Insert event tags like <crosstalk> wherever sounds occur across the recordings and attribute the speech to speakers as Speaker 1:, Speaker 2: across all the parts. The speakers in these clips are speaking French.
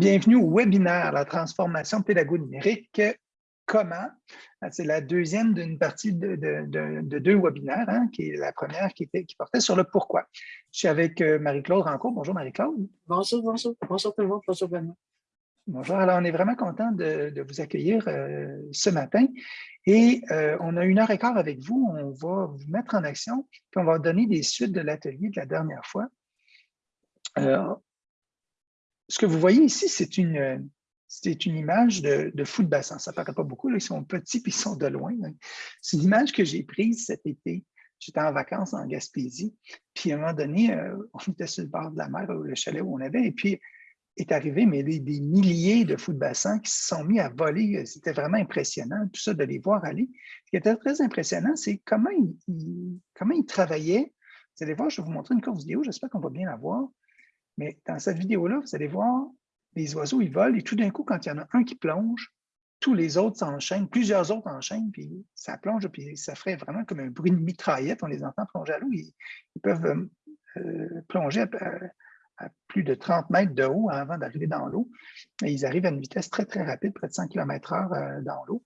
Speaker 1: Bienvenue au webinaire La transformation pédagogique numérique. Comment? C'est la deuxième d'une partie de, deux webinaires, hein, qui est la première qui, était, qui portait sur le pourquoi. Je suis avec euh, Marie-Claude Rancourt. Bonjour Marie-Claude.
Speaker 2: Bonjour, bonjour. Bonjour tout le monde. Bonjour Benoît.
Speaker 1: Bonjour. Alors, on est vraiment content de, vous accueillir euh, ce matin. Et euh, on a une heure et quart avec vous. On va vous mettre en action, puis on va donner des suites de l'atelier de la dernière fois ce que vous voyez ici, c'est une, une image de, de de bassin. Ça ne paraît pas beaucoup, ils sont petits et ils sont de loin. C'est une image que j'ai prise cet été. J'étais en vacances en Gaspésie, puis à un moment donné, euh, on était sur le bord de la mer, le chalet où on avait, et puis est arrivé mais des, milliers de fous de bassin qui se sont mis à voler. C'était vraiment impressionnant, tout ça, de les voir aller. Ce qui était très impressionnant, c'est comment ils, comment ils travaillaient. Vous allez voir, je vais vous montrer une courte vidéo, j'espère qu'on va bien la voir. Mais dans cette vidéo-là, vous allez voir, les oiseaux, ils volent et tout d'un coup, quand il y en a un qui plonge, tous les autres s'enchaînent, plusieurs autres enchaînent, puis ça plonge, puis ça ferait vraiment comme un bruit de mitraillette. On les entend plonger à l'eau. Ils, peuvent euh, euh, plonger à, plus de 30 mètres de haut avant d'arriver dans l'eau. Et ils arrivent à une vitesse très, très rapide, près de 100 km/h euh, dans l'eau.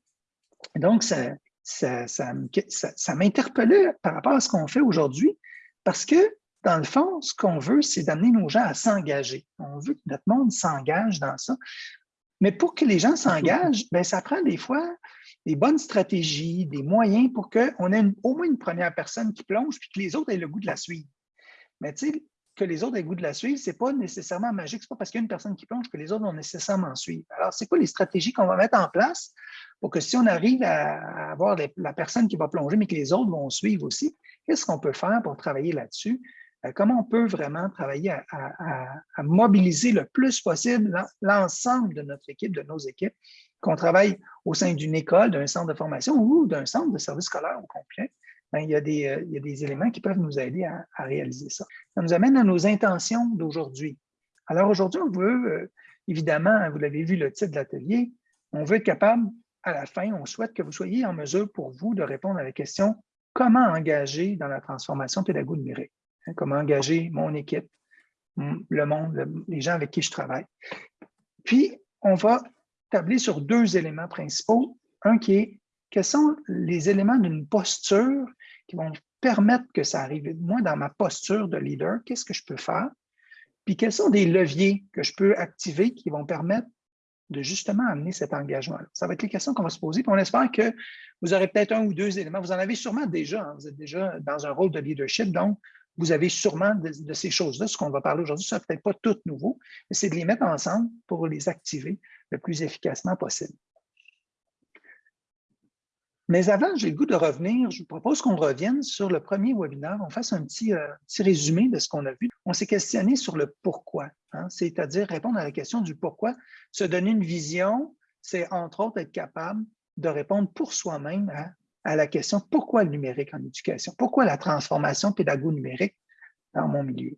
Speaker 1: Donc, ça, ça, ça, ça m'interpellait par rapport à ce qu'on fait aujourd'hui, parce que dans le fond, ce qu'on veut, c'est d'amener nos gens à s'engager. On veut que notre monde s'engage dans ça. Mais pour que les gens s'engagent, <laughs> ben, ça prend des fois des bonnes stratégies, des moyens pour qu'on ait au moins une première personne qui plonge puis que les autres aient le goût de la suivre. Mais tu sais, que les autres aient le goût de la suivre, ce n'est pas nécessairement magique. Ce n'est pas parce qu'il y a une personne qui plonge que les autres vont nécessairement suivre. Alors, c'est quoi les stratégies qu'on va mettre en place pour que si on arrive à avoir la personne qui va plonger, mais que les autres vont suivre aussi, qu'est-ce qu'on peut faire pour travailler là-dessus? Euh, comment on peut vraiment travailler à, mobiliser le plus possible l'ensemble de notre équipe, de nos équipes, qu'on travaille au sein d'une école, d'un centre de formation ou d'un centre de service scolaire au complet, ben, il, y a des, euh, il, y a des, éléments qui peuvent nous aider à, réaliser ça. Ça nous amène à nos intentions d'aujourd'hui. Alors aujourd'hui, on veut, euh, évidemment, vous l'avez vu le titre de l'atelier, on veut être capable, à la fin, on souhaite que vous soyez en mesure pour vous de répondre à la question comment engager dans la transformation pédagogique numérique. Hein, comment engager mon équipe, le monde, les gens avec qui je travaille. Puis, on va tabler sur deux éléments principaux. Un qui est, quels sont les éléments d'une posture qui vont permettre que ça arrive? Moi, dans ma posture de leader, qu'est-ce que je peux faire? Puis, quels sont des leviers que je peux activer qui vont permettre de justement amener cet engagement -là. Ça va être les questions qu'on va se poser. Puis on espère que vous aurez peut-être un ou deux éléments. Vous en avez sûrement déjà. Hein. Vous êtes déjà dans un rôle de leadership. Donc, vous avez sûrement de, ces choses-là. Ce qu'on va parler aujourd'hui, ça peut-être pas tout nouveau, mais c'est de les mettre ensemble pour les activer le plus efficacement possible. Mais avant, j'ai le goût de revenir, je vous propose qu'on revienne sur le premier webinaire, on fasse un petit, euh, résumé de ce qu'on a vu. On s'est questionné sur le pourquoi, hein, c'est-à-dire répondre à la question du pourquoi. Se donner une vision, c'est entre autres être capable de répondre pour soi-même à à la question pourquoi le numérique en éducation? Pourquoi la transformation pédago-numérique dans mon milieu?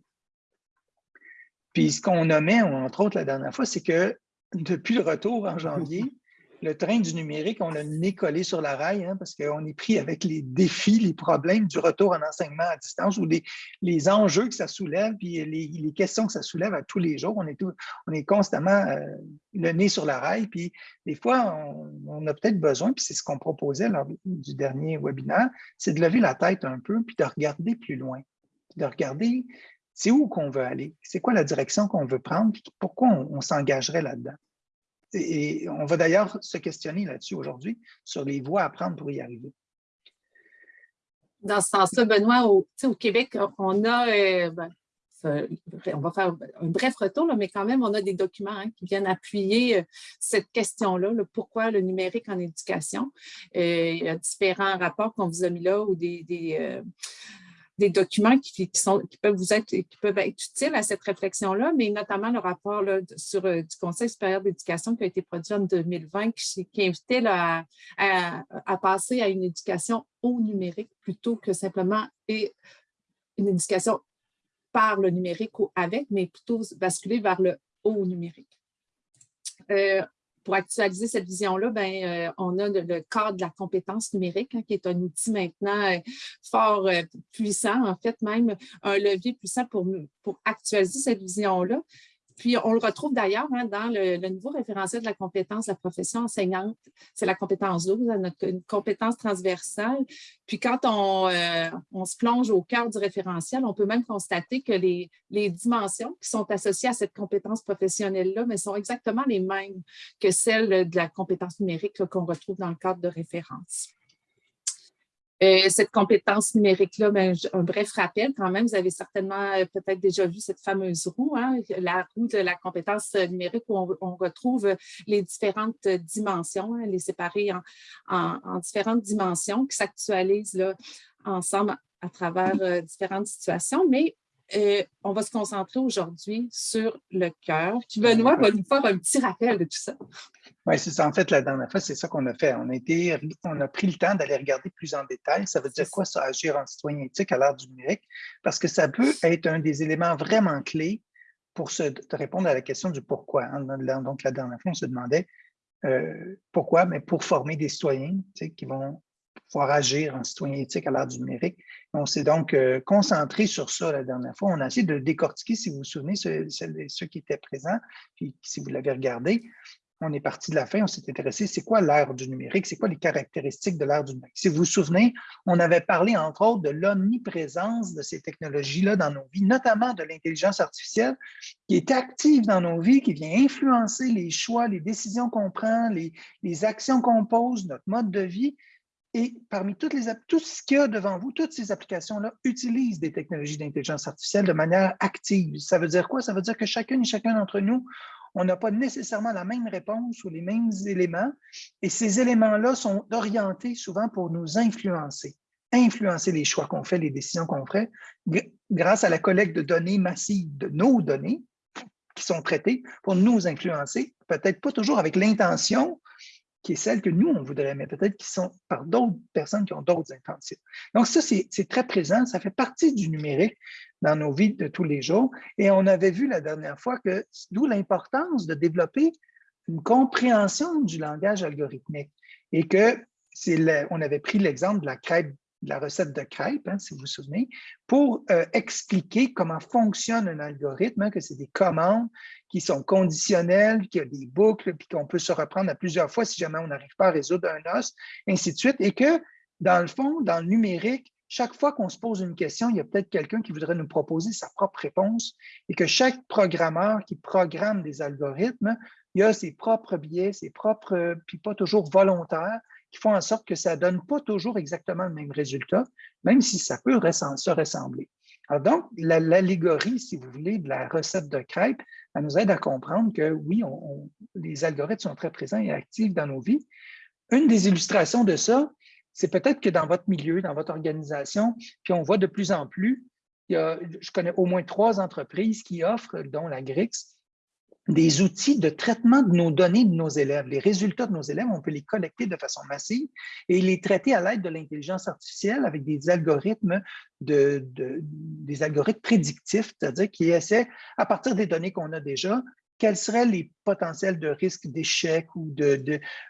Speaker 1: Puis ce qu'on nommait, entre autres, la dernière fois, c'est que depuis le retour en janvier, le train du numérique, on a le nez collé sur la rail hein, parce qu'on est pris avec les défis, les problèmes du retour en enseignement à distance ou les, enjeux que ça soulève, puis les, questions que ça soulève à tous les jours. On est, on est constamment euh, le nez sur la rail, puis des fois, on, a peut-être besoin, puis c'est ce qu'on proposait lors du dernier webinaire, c'est de lever la tête un peu, puis de regarder plus loin, de regarder c'est où qu'on veut aller, c'est quoi la direction qu'on veut prendre, puis pourquoi on s'engagerait là-dedans. Et on va d'ailleurs se questionner là-dessus aujourd'hui, sur les voies à prendre pour y arriver.
Speaker 2: Dans ce sens-là, Benoît, au, Québec, on a, euh, ben, on va faire un bref retour, mais quand même, on a des documents hein, qui viennent appuyer euh, cette question-là, le pourquoi le numérique en éducation. Euh, il y a différents rapports qu'on vous a mis là ou des documents qui, sont, qui, peuvent vous être, qui peuvent être utiles à cette réflexion-là, mais notamment le rapport là, sur, euh, du Conseil supérieur d'éducation qui a été produit en 2020, qui, invitait là, à, à, passer à une éducation au numérique plutôt que simplement et une éducation par le numérique ou avec, mais plutôt basculer vers le haut numérique. Euh, pour actualiser cette vision-là, ben, euh, on a le, cadre de la compétence numérique, hein, qui est un outil maintenant euh, fort euh, puissant, en fait, même un levier puissant pour, pour actualiser cette vision-là. Puis, on le retrouve d'ailleurs hein, dans le, nouveau référentiel de la compétence de la profession enseignante. C'est la compétence 12, notre une compétence transversale. Puis, quand on, euh, on, se plonge au cœur du référentiel, on peut même constater que les, les dimensions qui sont associées à cette compétence professionnelle-là mais sont exactement les mêmes que celles de la compétence numérique qu'on retrouve dans le cadre de référence. Euh, cette compétence numérique-là, ben, un bref rappel quand même, vous avez certainement euh, peut-être déjà vu cette fameuse roue, hein, la roue de la compétence numérique où on, retrouve les différentes dimensions, hein, les séparer en, différentes dimensions qui s'actualisent ensemble à travers euh, différentes situations, mais on va se concentrer aujourd'hui sur le cœur. Puis Benoît va nous faire un petit rappel de tout ça.
Speaker 1: Oui, c'est ça. En fait, la dernière fois, c'est ça qu'on a fait. On a, été, on a pris le temps d'aller regarder plus en détail. Ça veut dire quoi, ça, agir en citoyen éthique à l'ère du numérique? Parce que ça peut être un des éléments vraiment clés pour se, répondre à la question du pourquoi. Hein. Donc, la dernière fois, on se demandait euh, pourquoi, mais pour former des citoyens qui vont pouvoir agir en citoyen éthique à l'ère du numérique. On s'est donc euh, concentré sur ça la dernière fois. On a essayé de décortiquer, si vous vous souvenez, ceux, qui étaient présents, puis si vous l'avez regardé, on est parti de la fin, on s'est intéressé, c'est quoi l'ère du numérique, c'est quoi les caractéristiques de l'ère du numérique? Si vous vous souvenez, on avait parlé entre autres de l'omniprésence de ces technologies-là dans nos vies, notamment de l'intelligence artificielle qui est active dans nos vies, qui vient influencer les choix, les décisions qu'on prend, les actions qu'on pose, notre mode de vie. Et parmi toutes les, tout ce qu'il y a devant vous, toutes ces applications-là utilisent des technologies d'intelligence artificielle de manière active. Ça veut dire quoi? Ça veut dire que chacune et chacun d'entre nous, on n'a pas nécessairement la même réponse ou les mêmes éléments. Et ces éléments-là sont orientés souvent pour nous influencer, influencer les choix qu'on fait, les décisions qu'on fait, grâce à la collecte de données massives de nos données qui sont traitées pour nous influencer, peut-être pas toujours avec l'intention qui est celle que nous, on voudrait, mais peut-être qui sont par d'autres personnes qui ont d'autres intentions. Donc ça, c'est très présent, ça fait partie du numérique dans nos vies de tous les jours. Et on avait vu la dernière fois que, d'où l'importance de développer une compréhension du langage algorithmique et que on avait pris l'exemple de la crêpe la recette de crêpes, hein, si vous vous souvenez, pour euh, expliquer comment fonctionne un algorithme, hein, que c'est des commandes qui sont conditionnelles, qu'il y a des boucles, puis qu'on peut se reprendre à plusieurs fois si jamais on n'arrive pas à résoudre un os, ainsi de suite, et que, dans le fond, dans le numérique, chaque fois qu'on se pose une question, il y a peut-être quelqu'un qui voudrait nous proposer sa propre réponse et que chaque programmeur qui programme des algorithmes, il a ses propres biais, ses propres, puis pas toujours volontaires, font en sorte que ça ne donne pas toujours exactement le même résultat, même si ça peut se ressembler. Alors donc, l'allégorie, si vous voulez, de la recette de crêpes, elle nous aide à comprendre que oui, les algorithmes sont très présents et actifs dans nos vies. Une des illustrations de ça, c'est peut-être que dans votre milieu, dans votre organisation, puis on voit de plus en plus, je connais au moins trois entreprises qui offrent, dont la Grix, des outils de traitement de nos données de nos élèves. Les résultats de nos élèves, on peut les collecter de façon massive et les traiter à l'aide de l'intelligence artificielle avec des algorithmes, prédictifs, c'est-à-dire qui essaient, à partir des données qu'on a déjà, quels seraient les potentiels de risque d'échec ou de,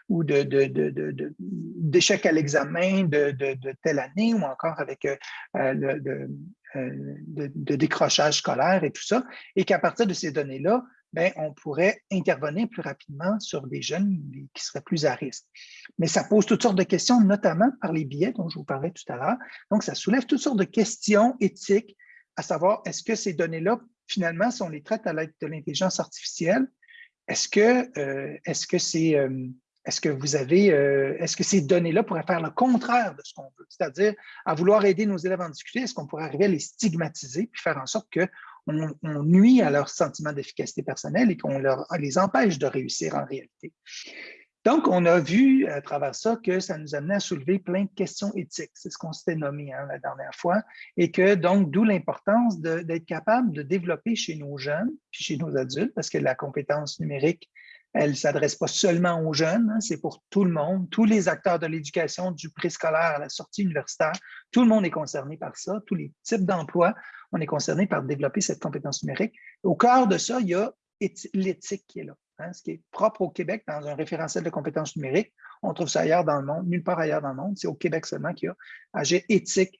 Speaker 1: d'échec à l'examen de, telle année ou encore avec euh, le, euh, décrochage scolaire et tout ça, et qu'à partir de ces données-là, ben, on pourrait intervenir plus rapidement sur des jeunes qui seraient plus à risque. Mais ça pose toutes sortes de questions, notamment par les biais dont je vous parlais tout à l'heure. Donc, ça soulève toutes sortes de questions éthiques, à savoir, est-ce que ces données-là, finalement, si on les traite à l'aide de l'intelligence artificielle, est-ce que euh, est-ce que euh, est-ce que vous avez, euh, est-ce que ces données-là pourraient faire le contraire de ce qu'on veut? C'est-à-dire, à vouloir aider nos élèves en difficulté, est-ce qu'on pourrait arriver à les stigmatiser puis faire en sorte on, nuit à leur sentiment d'efficacité personnelle et qu'on les empêche de réussir en réalité. Donc, on a vu à travers ça que ça nous amenait à soulever plein de questions éthiques. C'est ce qu'on s'était nommé hein, la dernière fois. Et que donc, d'où l'importance d'être capable de développer chez nos jeunes, puis chez nos adultes, parce que la compétence numérique, elle ne s'adresse pas seulement aux jeunes, hein, c'est pour tout le monde, tous les acteurs de l'éducation, du préscolaire à la sortie universitaire, tout le monde est concerné par ça, tous les types d'emplois, on est concerné par développer cette compétence numérique. Au cœur de ça, il y a l'éthique qui est là, hein, ce qui est propre au Québec dans un référentiel de compétences numériques. On trouve ça ailleurs dans le monde, nulle part ailleurs dans le monde. C'est au Québec seulement qu'il y a agir éthique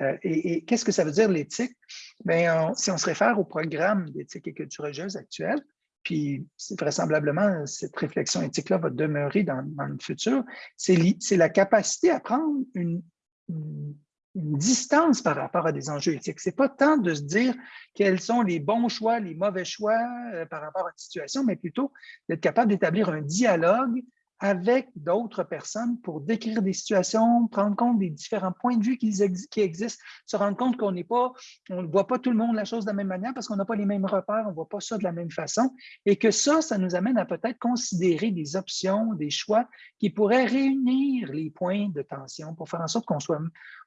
Speaker 1: Euh, et, qu'est-ce que ça veut dire l'éthique? Bien, si on se réfère au programme d'éthique et culture religieuse actuel, puis vraisemblablement, cette réflexion éthique-là va demeurer dans, le futur, c'est la capacité à prendre une, distance par rapport à des enjeux éthiques. Ce n'est pas tant de se dire quels sont les bons choix, les mauvais choix euh, par rapport à une situation, mais plutôt d'être capable d'établir un dialogue avec d'autres personnes pour décrire des situations, prendre compte des différents points de vue qui, existent, se rendre compte qu'on n'est pas, on ne voit pas tout le monde la chose de la même manière parce qu'on n'a pas les mêmes repères, on ne voit pas ça de la même façon, et que ça, ça nous amène à peut-être considérer des options, des choix qui pourraient réunir les points de tension pour faire en sorte qu'on soit,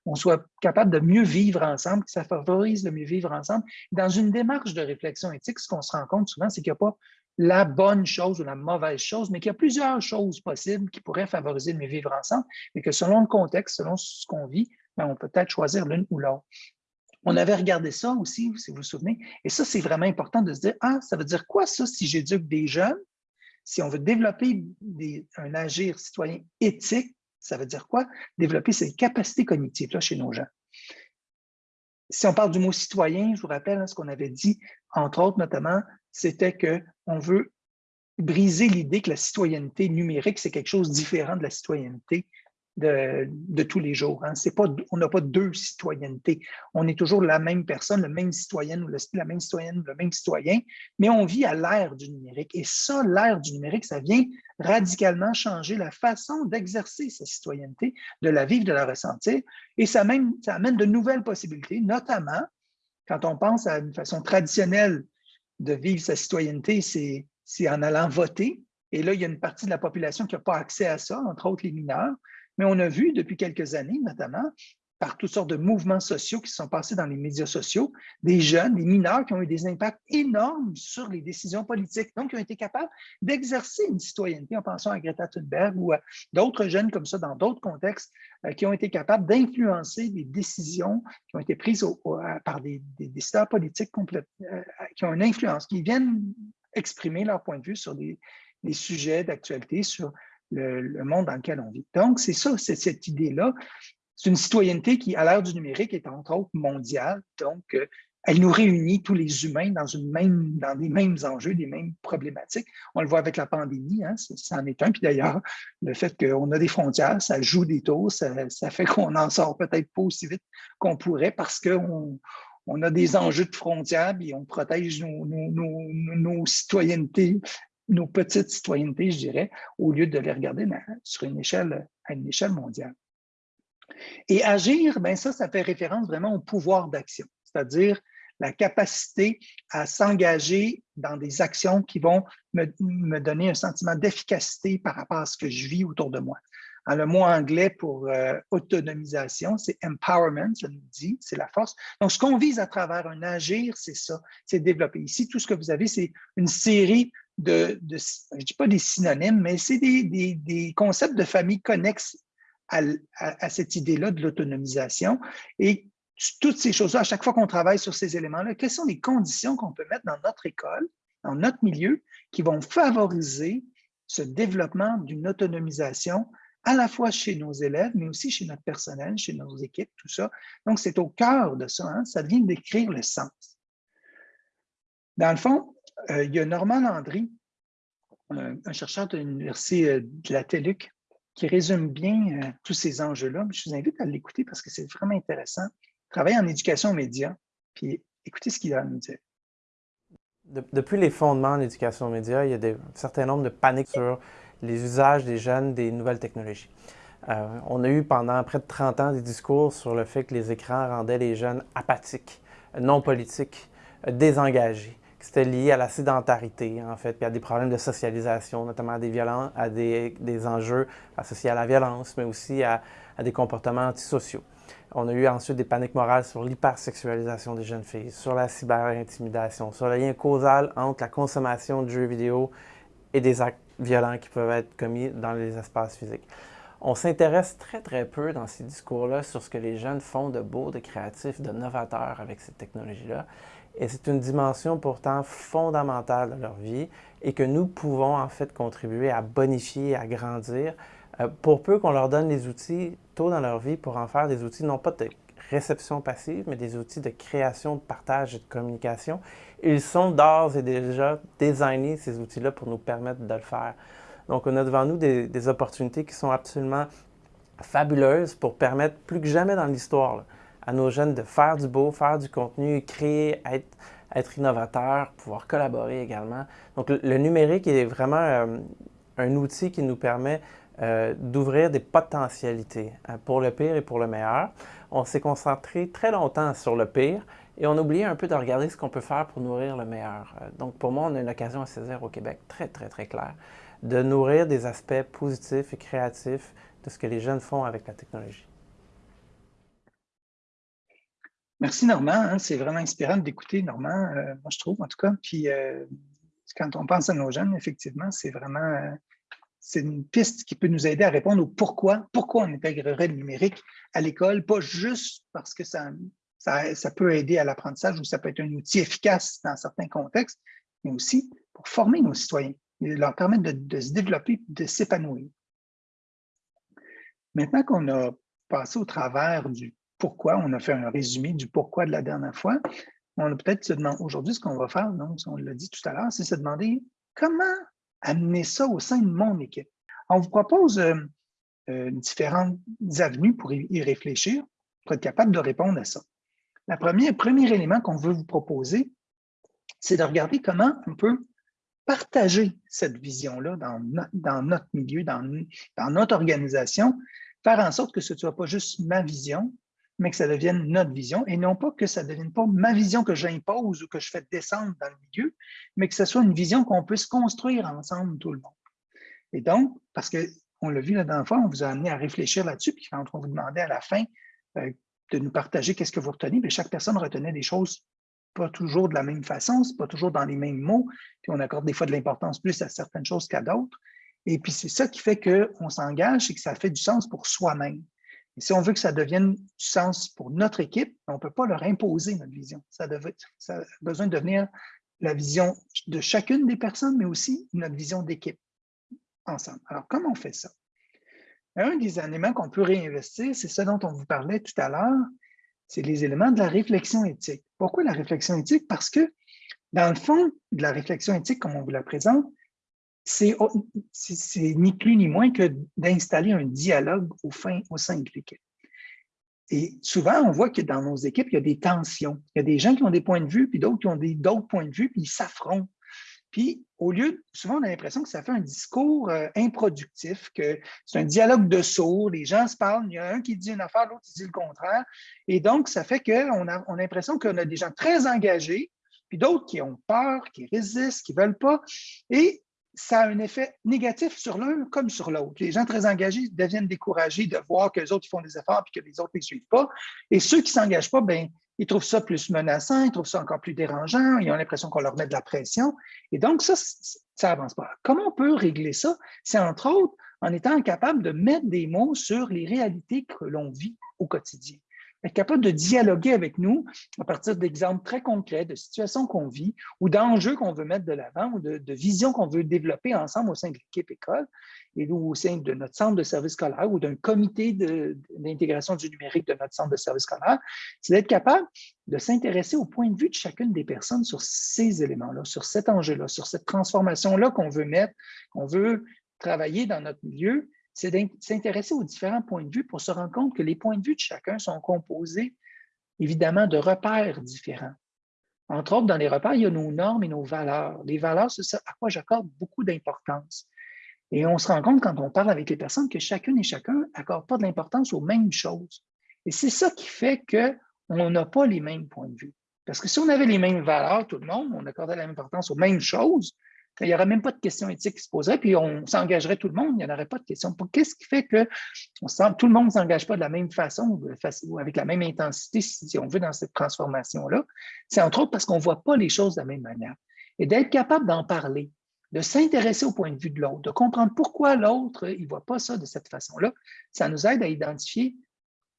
Speaker 1: on soit capable de mieux vivre ensemble, que ça favorise le mieux vivre ensemble. Dans une démarche de réflexion éthique, ce qu'on se rend compte souvent, c'est qu'il n'y a pas la bonne chose ou la mauvaise chose, mais qu'il y a plusieurs choses possibles qui pourraient favoriser le vivre ensemble, et que selon le contexte, selon ce qu'on vit, ben, on peut peut-être choisir l'une ou l'autre. On avait regardé ça aussi, si vous vous souvenez, et ça, c'est vraiment important de se dire, ah, ça veut dire quoi ça si j'éduque des jeunes? Si on veut développer un agir citoyen éthique, ça veut dire quoi? Développer ces capacités cognitives-là chez nos gens. Si on parle du mot citoyen, je vous rappelle hein, ce qu'on avait dit, entre autres, notamment, c'était qu'on veut briser l'idée que la citoyenneté numérique, c'est quelque chose de différent de la citoyenneté de, tous les jours. Hein. On n'a pas deux citoyennetés. On est toujours la même personne, le même citoyen ou la même citoyenne le même citoyen, mais on vit à l'ère du numérique. Et ça, l'ère du numérique, ça vient radicalement changer la façon d'exercer sa citoyenneté, de la vivre, de la ressentir. Et ça, même, ça amène de nouvelles possibilités, notamment quand on pense à une façon traditionnelle de vivre sa citoyenneté, c'est en allant voter. Et là, il y a une partie de la population qui n'a pas accès à ça, entre autres les mineurs. Mais on a vu depuis quelques années, notamment, par toutes sortes de mouvements sociaux qui se sont passés dans les médias sociaux, des jeunes, des mineurs qui ont eu des impacts énormes sur les décisions politiques, donc qui ont été capables d'exercer une citoyenneté en pensant à Greta Thunberg ou à d'autres jeunes comme ça dans d'autres contextes, euh, qui ont été capables d'influencer des décisions qui ont été prises par des, décideurs politiques euh, qui ont une influence, qui viennent exprimer leur point de vue sur des, sujets d'actualité, sur le, le, monde dans lequel on vit. Donc, c'est ça, c'est cette idée-là c'est une citoyenneté qui, à l'ère du numérique, est entre autres mondiale. Donc, euh, elle nous réunit tous les humains dans, des mêmes enjeux, des mêmes problématiques. On le voit avec la pandémie, hein, ça, en est un. Puis d'ailleurs, le fait qu'on a des frontières, ça joue des tours, ça, fait qu'on n'en sort peut-être pas aussi vite qu'on pourrait parce qu'on on a des enjeux de frontières et on protège nos, nos, citoyennetés, nos petites citoyennetés, je dirais, au lieu de les regarder sur une échelle, à une échelle mondiale. Et agir, ben ça, ça fait référence vraiment au pouvoir d'action, c'est-à-dire la capacité à s'engager dans des actions qui vont me, donner un sentiment d'efficacité par rapport à ce que je vis autour de moi. le mot anglais pour euh, autonomisation, c'est empowerment, ça nous dit, c'est la force. Donc, ce qu'on vise à travers un agir, c'est ça, c'est développer. Ici, tout ce que vous avez, c'est une série de, je ne dis pas des synonymes, mais c'est des, concepts de famille connexes à, cette idée-là de l'autonomisation. Et toutes ces choses-là, à chaque fois qu'on travaille sur ces éléments-là, quelles sont les conditions qu'on peut mettre dans notre école, dans notre milieu, qui vont favoriser ce développement d'une autonomisation à la fois chez nos élèves, mais aussi chez notre personnel, chez nos équipes, tout ça? Donc, c'est au cœur de ça, hein, ça vient d'écrire le sens. Dans le fond, euh, il y a Normand Landry, un, un chercheur de l'Université euh, de la TELUC, qui résume bien euh, tous ces enjeux-là. Je vous invite à l'écouter parce que c'est vraiment intéressant. Travailler en éducation média, puis écoutez ce qu'il a à nous dire.
Speaker 3: depuis les fondements en éducation média, il y a un certain nombre de paniques sur les usages des jeunes des nouvelles technologies. Euh, on a eu pendant près de 30 ans des discours sur le fait que les écrans rendaient les jeunes apathiques, non politiques, désengagés c'était lié à la sédentarité, en fait, puis à des problèmes de socialisation, notamment à des, violences, à des, enjeux associés à la violence, mais aussi à, des comportements antisociaux. On a eu ensuite des paniques morales sur l'hypersexualisation des jeunes filles, sur la cyberintimidation, sur le lien causal entre la consommation de jeux vidéo et des actes violents qui peuvent être commis dans les espaces physiques. On s'intéresse très, très peu dans ces discours-là sur ce que les jeunes font de beau, de créatif, de novateur avec ces technologies-là. Et c'est une dimension pourtant fondamentale de leur vie et que nous pouvons en fait contribuer à bonifier, à grandir, euh, pour peu qu'on leur donne les outils tôt dans leur vie pour en faire des outils non pas de réception passive, mais des outils de création, de partage et de communication. Ils sont d'ores et déjà designés, ces outils-là, pour nous permettre de le faire. Donc, on a devant nous des, opportunités qui sont absolument fabuleuses pour permettre plus que jamais dans l'histoire à nos jeunes de faire du beau, faire du contenu, créer, être, être innovateur, pouvoir collaborer également. Donc, le, numérique est vraiment euh, un outil qui nous permet euh, d'ouvrir des potentialités hein, pour le pire et pour le meilleur. On s'est concentré très longtemps sur le pire et on a oublié un peu de regarder ce qu'on peut faire pour nourrir le meilleur. Euh, donc, pour moi, on a une occasion à saisir au Québec très, très, très claire de nourrir des aspects positifs et créatifs de ce que les jeunes font avec la technologie.
Speaker 1: Merci Normand, hein. c'est vraiment inspirant d'écouter Normand, euh, moi je trouve en tout cas. Puis euh, quand on pense à nos jeunes, effectivement, c'est vraiment euh, une piste qui peut nous aider à répondre au pourquoi, pourquoi on intégrerait le numérique à l'école, pas juste parce que ça, ça, peut aider à l'apprentissage ou ça peut être un outil efficace dans certains contextes, mais aussi pour former nos citoyens, et leur permettre de, de se développer, de s'épanouir. Maintenant qu'on a passé au travers du pourquoi. On a fait un résumé du pourquoi de la dernière fois. On a peut-être se aujourd'hui ce qu'on va faire, donc on l'a dit tout à l'heure, c'est se demander comment amener ça au sein de mon équipe. On vous propose euh, euh, différentes avenues pour y réfléchir, pour être capable de répondre à ça. Le premier élément qu'on veut vous proposer, c'est de regarder comment on peut partager cette vision-là dans, dans, notre milieu, dans, dans notre organisation, faire en sorte que ce ne soit pas juste ma vision, mais que ça devienne notre vision et non pas que ça ne devienne pas ma vision que j'impose ou que je fais descendre dans le milieu, mais que ce soit une vision qu'on puisse construire ensemble tout le monde. Et donc, parce qu'on l'a vu la dernière fois, on vous a amené à réfléchir là-dessus, puis quand on vous demandait à la fin euh, de nous partager qu'est-ce que vous retenez, bien, chaque personne retenait des choses pas toujours de la même façon, c'est pas toujours dans les mêmes mots, puis on accorde des fois de l'importance plus à certaines choses qu'à d'autres. Et puis c'est ça qui fait qu'on s'engage et que ça fait du sens pour soi-même si on veut que ça devienne du sens pour notre équipe, on ne peut pas leur imposer notre vision. Ça, a besoin de devenir la vision de chacune des personnes, mais aussi notre vision d'équipe ensemble. Alors, comment on fait ça? Un des éléments qu'on peut réinvestir, c'est ce dont on vous parlait tout à l'heure, c'est les éléments de la réflexion éthique. Pourquoi la réflexion éthique? Parce que, dans le fond de la réflexion éthique, comme on vous la présente, c'est ni plus ni moins que d'installer un dialogue au, sein de l'équipe. Et souvent, on voit que dans nos équipes, il y a des tensions. Il y a des gens qui ont des points de vue, puis d'autres qui ont d'autres points de vue, puis ils s'affrontent. Puis, au lieu, souvent, on a l'impression que ça fait un discours euh, improductif, que c'est un dialogue de sourds, les gens se parlent, il y a un qui dit une affaire, l'autre qui dit le contraire. Et donc, ça fait qu'on a, a l'impression qu'on a des gens très engagés, puis d'autres qui ont peur, qui résistent, qui ne veulent pas. Et ça a un effet négatif sur l'un comme sur l'autre. Les gens très engagés deviennent découragés de voir que les autres font des efforts et que les autres ne les suivent pas. Et ceux qui ne s'engagent pas, ben, ils trouvent ça plus menaçant, ils trouvent ça encore plus dérangeant, ils ont l'impression qu'on leur met de la pression. Et donc, ça, ça n'avance pas. Comment on peut régler ça? C'est entre autres en étant capable de mettre des mots sur les réalités que l'on vit au quotidien être capable de dialoguer avec nous à partir d'exemples très concrets, de situations qu'on vit ou d'enjeux qu'on veut mettre de l'avant ou de, visions qu'on veut développer ensemble au sein de l'équipe école et au sein de notre centre de service scolaire ou d'un comité d'intégration du numérique de notre centre de service scolaire, c'est d'être capable de s'intéresser au point de vue de chacune des personnes sur ces éléments-là, sur cet enjeu-là, sur cette transformation-là qu'on veut mettre, qu'on veut travailler dans notre milieu c'est s'intéresser aux différents points de vue pour se rendre compte que les points de vue de chacun sont composés évidemment de repères différents. Entre autres, dans les repères, il y a nos normes et nos valeurs. Les valeurs, c'est ça à quoi j'accorde beaucoup d'importance. Et on se rend compte quand on parle avec les personnes que chacune et chacun n'accorde pas de l'importance aux mêmes choses. Et c'est ça qui fait qu'on n'a pas les mêmes points de vue. Parce que si on avait les mêmes valeurs, tout le monde, on accordait la même importance aux mêmes choses, il n'y aurait même pas de questions éthiques qui se poseraient, puis on s'engagerait tout le monde, il n'y en aurait pas de questions. Qu'est-ce qui fait que tout le monde ne s'engage pas de la même façon ou avec la même intensité, si on veut, dans cette transformation-là? C'est entre autres parce qu'on ne voit pas les choses de la même manière. Et d'être capable d'en parler, de s'intéresser au point de vue de l'autre, de comprendre pourquoi l'autre, ne voit pas ça de cette façon-là, ça nous aide à identifier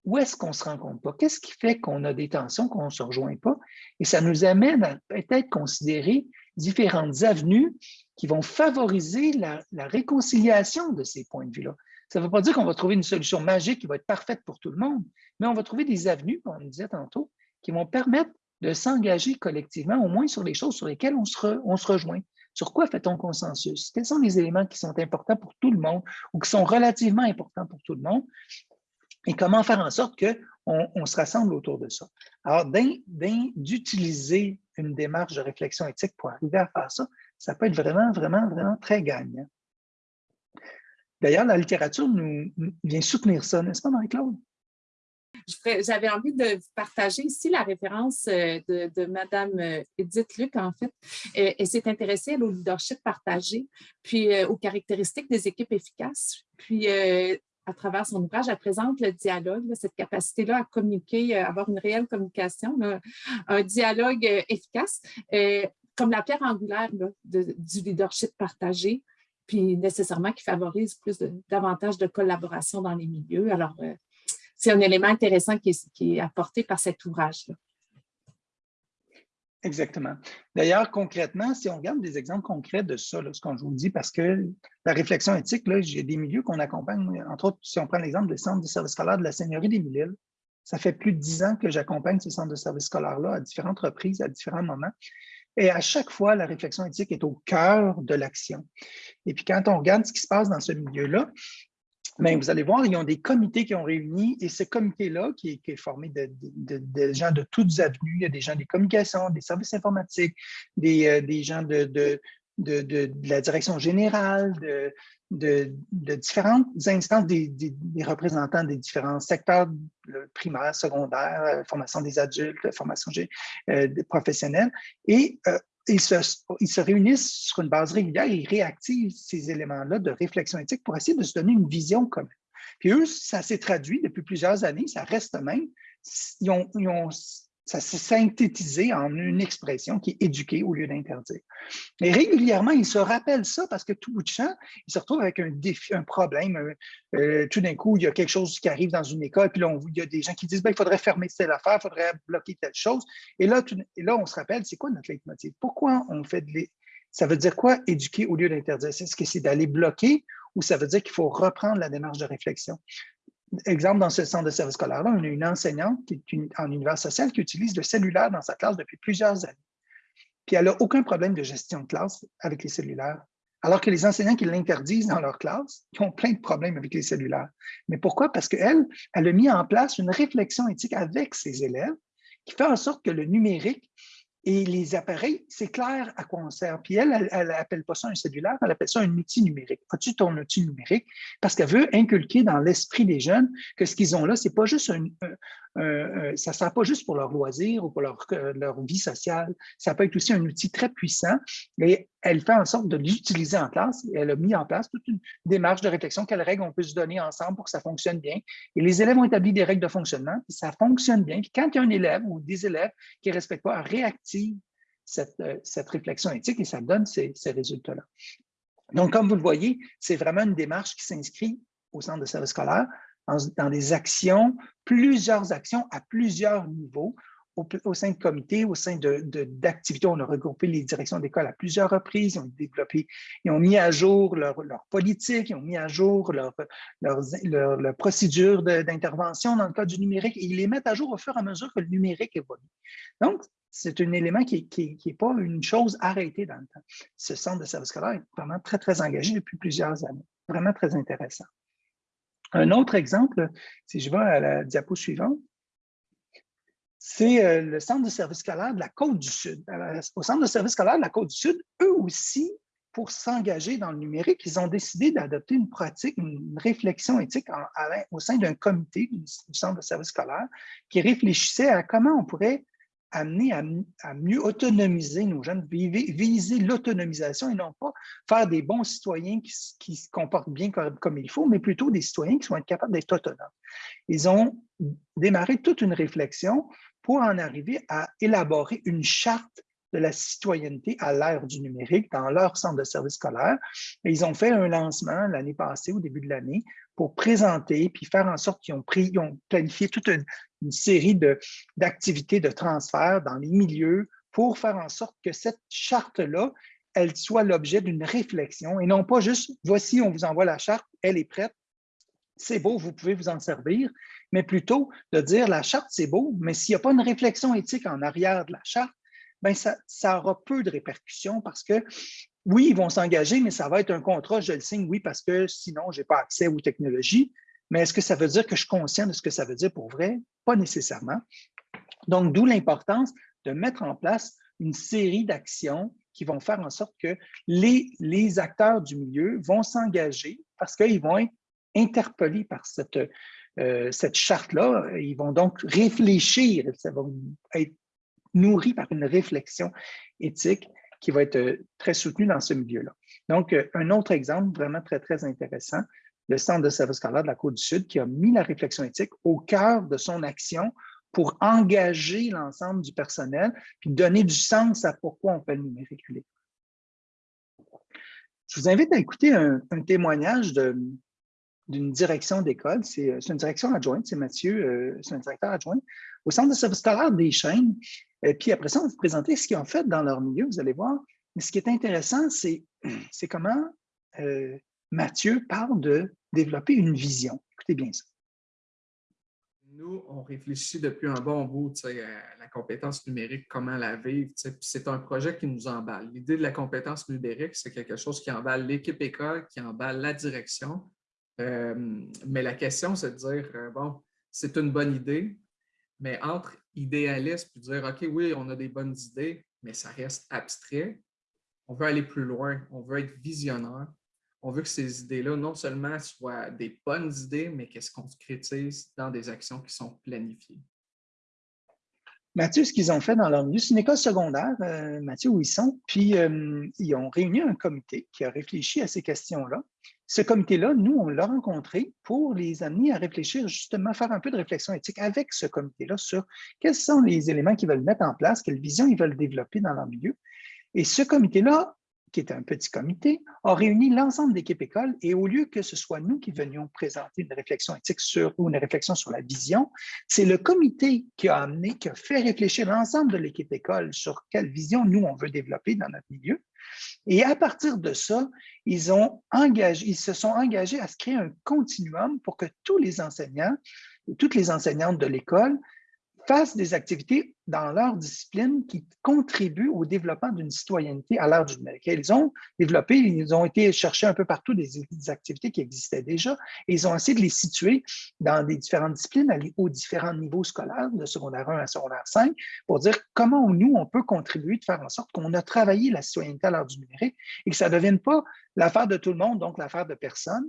Speaker 1: où est-ce qu'on ne se rencontre pas, qu'est-ce qui fait qu'on a des tensions, qu'on ne se rejoint pas, et ça nous amène à peut-être considérer différentes avenues qui vont favoriser la, réconciliation de ces points de vue-là. Ça ne veut pas dire qu'on va trouver une solution magique qui va être parfaite pour tout le monde, mais on va trouver des avenues, comme on disait tantôt, qui vont permettre de s'engager collectivement, au moins sur les choses sur lesquelles on se, rejoint. Sur quoi fait-on consensus? Quels sont les éléments qui sont importants pour tout le monde ou qui sont relativement importants pour tout le monde? Et comment faire en sorte qu'on on se rassemble autour de ça? Alors, d'utiliser une démarche de réflexion éthique pour arriver à faire ça, ça peut être vraiment, vraiment, vraiment très gagnant. D'ailleurs, la littérature nous, vient soutenir ça, n'est-ce pas, Marie-Claude?
Speaker 2: J'avais envie de partager ici la référence euh, de, de Mme euh, Edith Luc, en fait. Euh, elle, s'est intéressée au leadership partagé, puis aux caractéristiques des équipes efficaces. Puis, à travers son ouvrage, elle présente le dialogue, cette capacité-là à communiquer, à avoir une réelle communication, un dialogue efficace, comme la pierre angulaire du leadership partagé, puis nécessairement qui favorise plus davantage de collaboration dans les milieux. Alors, c'est un élément intéressant qui est, apporté par cet ouvrage-là.
Speaker 1: Exactement. D'ailleurs, concrètement, si on regarde des exemples concrets de ça, ce qu'on vous dit, parce que la réflexion éthique, j'ai des milieux qu'on accompagne, entre autres, si on prend l'exemple des centres de services scolaires de la Seigneurie des Mille-Îles, ça fait plus de dix ans que j'accompagne ces centres de services scolaires-là à différentes reprises, à différents moments. Et à chaque fois, la réflexion éthique est au cœur de l'action. Et puis, quand on regarde ce qui se passe dans ce milieu-là, mais vous allez voir, ils ont des comités qui ont réuni et ce comité-là, qui, est formé de, gens de toutes avenues, il y a des gens des communications, des services informatiques, des, euh, gens de, la direction générale, de, différentes instances, des, représentants des différents secteurs primaires, secondaires, euh, formation des adultes, formation euh, professionnelle. Et ils se, réunissent sur une base régulière et ils réactivent ces éléments-là de réflexion éthique pour essayer de se donner une vision commune. Puis eux, ça s'est traduit depuis plusieurs années, ça reste même. ils ont ça s'est synthétisé en une expression qui est éduquer au lieu d'interdire. Et régulièrement, ils se rappellent ça parce que tout bout de champ, ils se retrouvent avec un défi, un problème. Euh, tout d'un coup, il y a quelque chose qui arrive dans une école, puis là, il y a des gens qui disent ben, il faudrait fermer telle affaire, il faudrait bloquer telle chose. Et là, là on se rappelle, c'est quoi notre leitmotiv? Pourquoi on fait de Ça veut dire quoi, éduquer au lieu d'interdire? Est-ce que c'est d'aller bloquer ou ça veut dire qu'il faut reprendre la démarche de réflexion? Exemple, dans ce centre de service scolaire-là, on a une enseignante qui est en univers social qui utilise le cellulaire dans sa classe depuis plusieurs années. Puis elle n'a aucun problème de gestion de classe avec les cellulaires. Alors que les enseignants qui l'interdisent dans leur classe, ils ont plein de problèmes avec les cellulaires. Mais pourquoi? Parce qu'elle, elle a mis en place une réflexion éthique avec ses élèves qui fait en sorte que le numérique et les appareils, c'est clair à quoi on sert. Puis elle, elle n'appelle pas ça un cellulaire, elle appelle ça un outil numérique. As-tu ton outil numérique? Parce qu'elle veut inculquer dans l'esprit des jeunes que ce qu'ils ont là, c'est pas juste un, ça ne sert pas juste pour leur loisir ou pour leur, euh, leur vie sociale. Ça peut être aussi un outil très puissant. Et elle fait en sorte de l'utiliser en classe. Elle a mis en place toute une démarche de réflexion. Quelles règles on peut se donner ensemble pour que ça fonctionne bien? Et les élèves ont établi des règles de fonctionnement, puis ça fonctionne bien. Quand il y a un élève ou des élèves qui ne respectent pas, réactive cette, euh, cette, réflexion éthique et ça donne ces, ces résultats-là. Donc, comme vous le voyez, c'est vraiment une démarche qui s'inscrit au centre de service scolaire dans des actions, plusieurs actions à plusieurs niveaux, au, sein de comités, au sein d'activités. De, on a regroupé les directions d'école à plusieurs reprises, ils ont développé, ils ont mis à jour leur, leur politique, ils ont mis à jour leur, leur, procédure d'intervention dans le cas du numérique et ils les mettent à jour au fur et à mesure que le numérique évolue. Donc, c'est un élément qui n'est qui, pas une chose arrêtée dans le temps. Ce centre de service scolaire est vraiment très, très engagé depuis plusieurs années. Vraiment très intéressant. Un autre exemple, si je vais à la diapo suivante, c'est euh, le centre de service scolaire de la Côte-du-Sud. Au centre de service scolaire de la Côte-du-Sud, eux aussi, pour s'engager dans le numérique, ils ont décidé d'adopter une pratique, une réflexion éthique au sein d'un comité du centre de service scolaire qui réfléchissait à comment on pourrait amener à, mieux autonomiser nos jeunes, viser l'autonomisation et non pas faire des bons citoyens qui, se comportent bien comme, il faut, mais plutôt des citoyens qui sont capables d'être autonomes. Ils ont démarré toute une réflexion pour en arriver à élaborer une charte de la citoyenneté à l'ère du numérique dans leur centre de service scolaire. Et ils ont fait un lancement l'année passée, au début de l'année, pour présenter puis faire en sorte qu'ils ont, ont planifié toute une, série d'activités de, transfert dans les milieux pour faire en sorte que cette charte-là, elle soit l'objet d'une réflexion et non pas juste « voici, on vous envoie la charte, elle est prête, c'est beau, vous pouvez vous en servir, mais plutôt de dire la charte, c'est beau, mais s'il n'y a pas une réflexion éthique en arrière de la charte, ben ça, aura peu de répercussions parce que oui, ils vont s'engager, mais ça va être un contrat, je le signe, oui, parce que sinon, je n'ai pas accès aux technologies. Mais est-ce que ça veut dire que je suis conscient de ce que ça veut dire pour vrai? Pas nécessairement. Donc, d'où l'importance de mettre en place une série d'actions qui vont faire en sorte que les, les acteurs du milieu vont s'engager parce qu'ils vont être interpellés par cette, euh, cette charte-là. Ils vont donc réfléchir, ça va être nourri par une réflexion éthique qui va être euh, très soutenue dans ce milieu-là. Donc, euh, un autre exemple vraiment très, très intéressant, le Centre de service scolaire de la Côte-du-Sud qui a mis la réflexion éthique au cœur de son action pour engager l'ensemble du personnel puis donner du sens à pourquoi on fait le numérique Je vous invite à écouter un, témoignage d'une direction d'école. C'est une direction adjointe, c'est Mathieu, euh, c'est un directeur adjoint au Centre de service scolaire des chaînes. Et puis après ça, on va vous présenter ce qu'ils ont fait dans leur milieu, vous allez voir. Mais ce qui est intéressant, c'est <clears throat> comment euh, Mathieu parle de développer une vision. Écoutez bien ça.
Speaker 4: Nous, on réfléchit depuis un bon bout à la compétence numérique, comment la vivre. C'est un projet qui nous emballe. L'idée de la compétence numérique, c'est quelque chose qui emballe l'équipe école, qui emballe la direction. Euh, mais la question, c'est de dire, euh, bon, c'est une bonne idée, mais entre idéaliste et dire, OK, oui, on a des bonnes idées, mais ça reste abstrait, on veut aller plus loin, on veut être visionnaire, on veut que ces idées-là, non seulement soient des bonnes idées, mais qu'elles se concrétisent dans des actions qui sont planifiées.
Speaker 1: Mathieu, ce qu'ils ont fait dans leur milieu, c'est une école secondaire, euh, Mathieu, où ils sont, puis euh, ils ont réuni un comité qui a réfléchi à ces questions-là. Ce comité-là, nous, on l'a rencontré pour les amener à réfléchir, justement, faire un peu de réflexion éthique avec ce comité-là sur quels sont les éléments qu'ils veulent mettre en place, quelle vision ils veulent développer dans leur milieu. Et ce comité-là qui est un petit comité, a réuni l'ensemble d'équipes écoles et au lieu que ce soit nous qui venions présenter une réflexion éthique sur ou une réflexion sur la vision, c'est le comité qui a amené, qui a fait réfléchir l'ensemble de l'équipe école sur quelle vision nous on veut développer dans notre milieu. Et à partir de ça, ils, ils se sont engagés à se créer un continuum pour que tous les enseignants, toutes les enseignantes de l'école fassent des activités dans leur discipline qui contribuent au développement d'une citoyenneté à l'ère du numérique. Ils ont développé, ils ont été chercher un peu partout des, activités qui existaient déjà et ils ont essayé de les situer dans des différentes disciplines aux différents niveaux scolaires, de secondaire 1 à secondaire 5, pour dire comment nous, on peut contribuer de faire en sorte qu'on a travaillé la citoyenneté à l'ère du numérique et que ça ne devienne pas l'affaire de tout le monde, donc l'affaire de personne,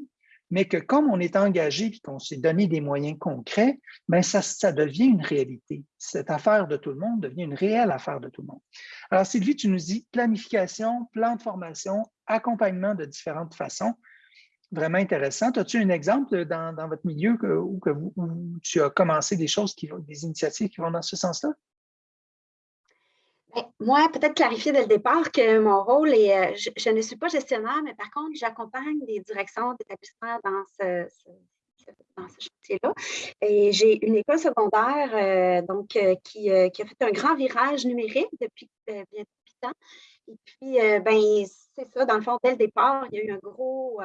Speaker 1: mais que comme on est engagé et qu'on s'est donné des moyens concrets, bien ça, devient une réalité. Cette affaire de tout le monde devient une réelle affaire de tout le monde. Alors, Sylvie, tu nous dis planification, plan de formation, accompagnement de différentes façons. Vraiment intéressant. As-tu un exemple dans, votre milieu où tu as commencé des choses, qui, des initiatives qui vont dans ce sens-là?
Speaker 5: Ben, moi, peut-être clarifier dès le départ que mon rôle est, euh, je, ne suis pas gestionnaire, mais par contre, j'accompagne des directions d'établissement dans ce, chantier-là. Et j'ai une école secondaire euh, donc, euh, qui, qui, a fait un grand virage numérique depuis bien 8 ans. Et puis, ben, c'est ça, dans le fond, dès le départ, il y a eu un gros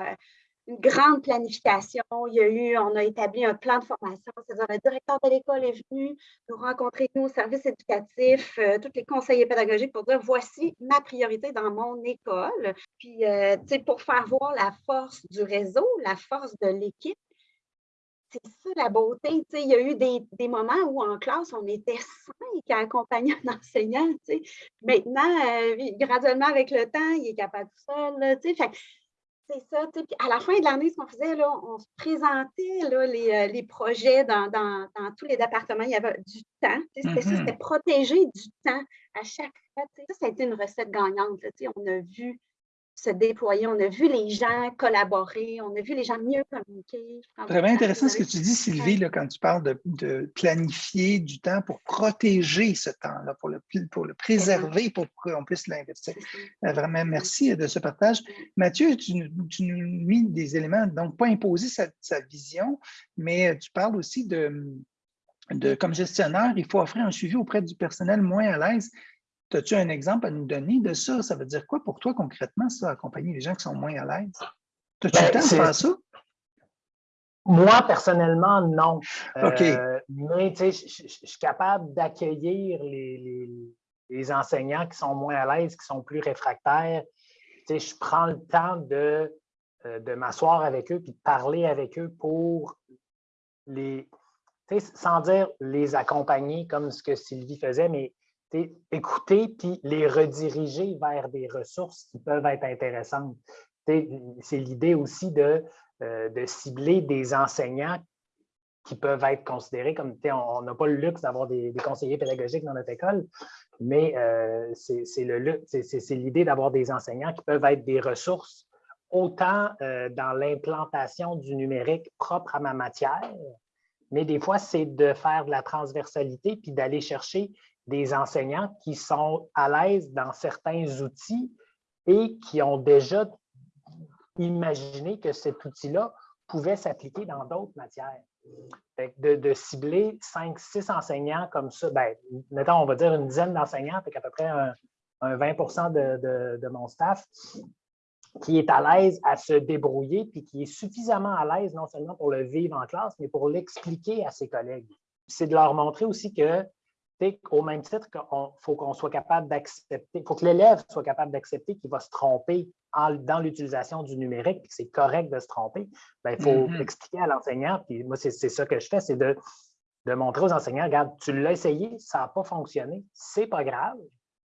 Speaker 5: une grande planification. Il y a eu, on a établi un plan de formation, c'est-à-dire le directeur de l'école est venu nous rencontrer, nous, au service éducatif, euh, tous les conseillers pédagogiques pour dire voici ma priorité dans mon école. Puis, euh, tu sais, pour faire voir la force du réseau, la force de l'équipe, c'est ça la beauté. Tu sais, il y a eu des, moments où en classe, on était cinq à accompagner un <laughs> enseignant. Maintenant, euh, graduellement, avec le temps, il est capable tout seul. Tu sais. fait, c'est ça. À la fin de l'année, ce qu'on faisait, là, on se présentait là, les, euh, les, projets dans, dans, dans, tous les départements. Il y avait du temps. C'était ça, mm-hmm. c'était protéger du temps à chaque fois. Ça, ça a été une recette gagnante. Là, on a vu se déployer. On a vu les gens collaborer, on a vu les gens mieux communiquer.
Speaker 1: Vraiment intéressant ce que tu dis, Sylvie, là, quand tu parles de, planifier du temps pour protéger ce temps-là, pour le, pour le préserver, pour qu'on puisse l'investir. Euh, vraiment, merci de ce partage. Mathieu, tu, nous mis des éléments, donc pas imposer sa, sa vision, mais tu parles aussi de, de, comme gestionnaire, il faut offrir un suivi auprès du personnel moins à l'aise. As-tu un exemple à nous donner de ça? Ça veut dire quoi pour toi concrètement, ça, accompagner les gens qui sont moins à l'aise? As-tu le ben, temps de faire ça?
Speaker 6: Moi, personnellement, non.
Speaker 1: OK.
Speaker 6: Euh, mais je suis capable d'accueillir les, les, enseignants qui sont moins à l'aise, qui sont plus réfractaires. Je prends le temps de, euh, de m'asseoir avec eux puis de parler avec eux pour les, sans dire les accompagner comme ce que Sylvie faisait, mais écouter puis les rediriger vers des ressources qui peuvent être intéressantes. C'est l'idée aussi de euh, de cibler des enseignants qui peuvent être considérés comme, on n'a pas le luxe d'avoir des, conseillers pédagogiques dans notre école, mais euh, c'est l'idée d'avoir des enseignants qui peuvent être des ressources autant euh, dans l'implantation du numérique propre à ma matière, mais des fois, c'est de faire de la transversalité puis d'aller chercher des enseignants qui sont à l'aise dans certains outils et qui ont déjà imaginer que cet outil-là pouvait s'appliquer dans d'autres matières. De, cibler 5, 6 enseignants comme ça, bien, mettons, on va dire une dizaine d'enseignants, fait à peu près un, 20 de, de, mon staff qui est à l'aise à se débrouiller, puis qui est suffisamment à l'aise non seulement pour le vivre en classe, mais pour l'expliquer à ses collègues. C'est de leur montrer aussi que au même titre qu'il faut qu'on soit capable d'accepter, il faut que l'élève soit capable d'accepter qu'il va se tromper dans l'utilisation du numérique, que c'est correct de se tromper, ben, il faut mm-hmm. expliquer à l'enseignant, puis moi, c'est ça que je fais, c'est de, de montrer aux enseignants, regarde, tu l'as essayé, ça n'a pas fonctionné, c'est pas grave.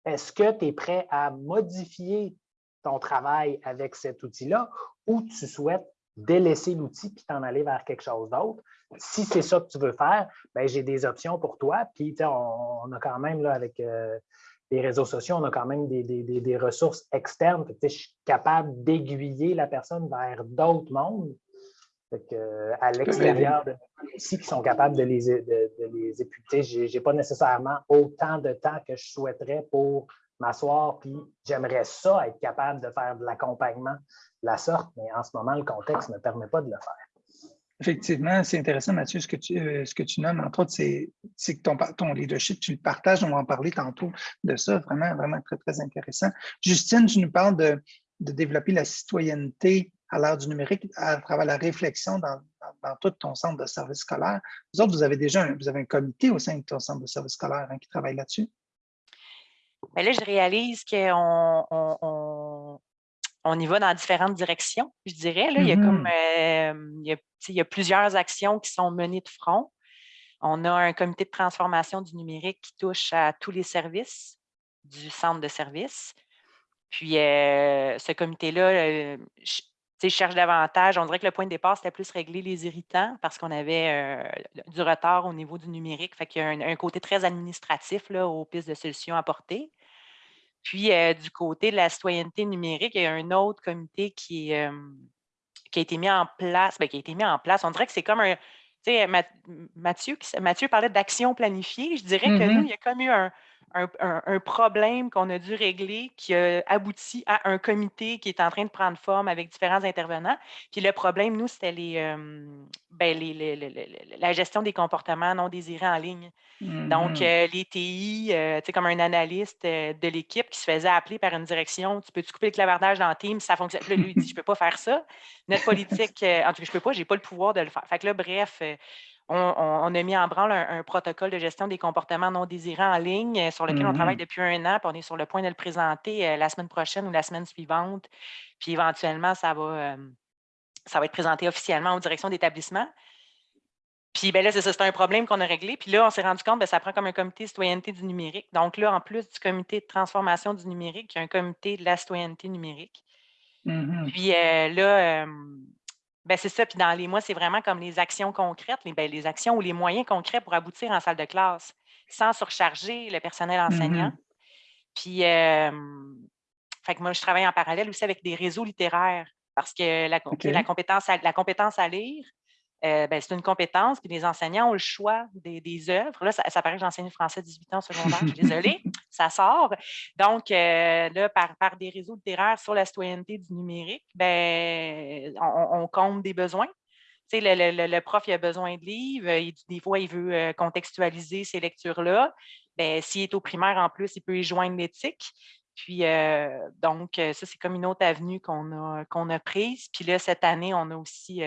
Speaker 6: Est-ce que tu es prêt à modifier ton travail avec cet outil-là ou tu souhaites délaisser l'outil puis t'en aller vers quelque chose d'autre. Si c'est ça que tu veux faire, ben, j'ai des options pour toi. Puis, on, on, a quand même, là, avec euh, les réseaux sociaux, on a quand même des, ressources externes. je suis capable d'aiguiller la personne vers d'autres mondes à l'extérieur de aussi qui sont capables de les, de, les éputer. Je n'ai pas nécessairement autant de temps que je souhaiterais pour m'asseoir, puis j'aimerais ça être capable de faire de l'accompagnement de la sorte, mais en ce moment, le contexte ne permet pas de le faire.
Speaker 1: Effectivement, c'est intéressant, Mathieu, ce que tu, euh, ce que tu nommes, entre autres, c'est que ton, ton leadership, tu le partages, on va en parler tantôt de ça, vraiment, vraiment très, très intéressant. Justine, tu nous parles de, de développer la citoyenneté à l'ère du numérique à travers la réflexion dans, dans, tout ton centre de service scolaire. Vous autres, vous avez déjà un, vous avez un comité au sein de ton centre de service scolaire hein, qui travaille là-dessus?
Speaker 7: Mais là, je réalise qu'on on, on, y va dans différentes directions, je dirais. Là. il, y a comme, mmh euh, il, y a, plusieurs actions qui sont menées de front. On a un comité de transformation du numérique qui touche à tous les services du centre de service. Puis, euh, ce comité-là, euh, je cherche davantage. On dirait que le point de départ, c'était plus régler les irritants parce qu'on avait du retard au niveau du numérique. Fait qu'il y a un, côté très administratif là, aux pistes de solutions apportées. Puis, du côté de la citoyenneté numérique, il y a un autre comité qui, qui a été mis en place. Bien, qui a été mis en place. On dirait que c'est comme un. Tu sais, Mathieu, Mathieu parlait d'action planifiée. Je dirais que nous, mmh il y a comme eu un, un, problème qu'on a dû régler qui a abouti à un comité qui est en train de prendre forme avec différents intervenants. Puis le problème, nous, c'était les, ben, la gestion des comportements non désirés en ligne. Donc, mmh euh, les TI, euh, tu sais, comme un analyste euh, de l'équipe qui se faisait appeler par une direction, tu peux-tu couper le clavardage dans Teams, ça fonctionne. Puis lui, il dit, je ne peux pas faire ça. Notre politique, en tout cas, je ne peux pas, je n'ai pas le pouvoir de le faire. Fait que là, bref, on, a mis en branle un, protocole de gestion des comportements non désirés en ligne euh, sur lequel on travaille mmh depuis un an, puis on est sur le point de le présenter euh, la semaine prochaine ou la semaine suivante. Puis éventuellement, ça va, ça va être présenté officiellement aux directions d'établissement. Puis ben là, c'est ça, c'est un problème qu'on a réglé. Puis là, on s'est rendu compte que ben, ça prend comme un comité de citoyenneté du numérique. Donc là, en plus du comité de transformation du numérique, il y a un comité de la citoyenneté numérique. Mmh puis euh, là, ben, c'est ça. Puis dans les mois, c'est vraiment comme les actions concrètes, les, ben, les actions ou les moyens concrets pour aboutir en salle de classe sans surcharger le personnel enseignant. Puis, fait que moi, je travaille en parallèle aussi avec des réseaux littéraires parce que la, la, compétence, la compétence à lire, euh, ben, c'est une compétence, puis les enseignants ont le choix des, des œuvres. Là, ça, paraît que j'enseigne le français 18 ans au secondaire, je suis <laughs> désolée, ça sort. Donc, euh, là, par, par, des réseaux littéraires sur la citoyenneté du numérique, ben, on, compte des besoins. Sais, le, le, prof, il a besoin de livres, des fois, il veut euh, contextualiser ces lectures-là. Ben, S'il est au primaire, en plus, il peut y joindre l'éthique. Puis, donc, ça, c'est comme une autre avenue qu'on a, qu'on a prise. Puis là, cette année, on a aussi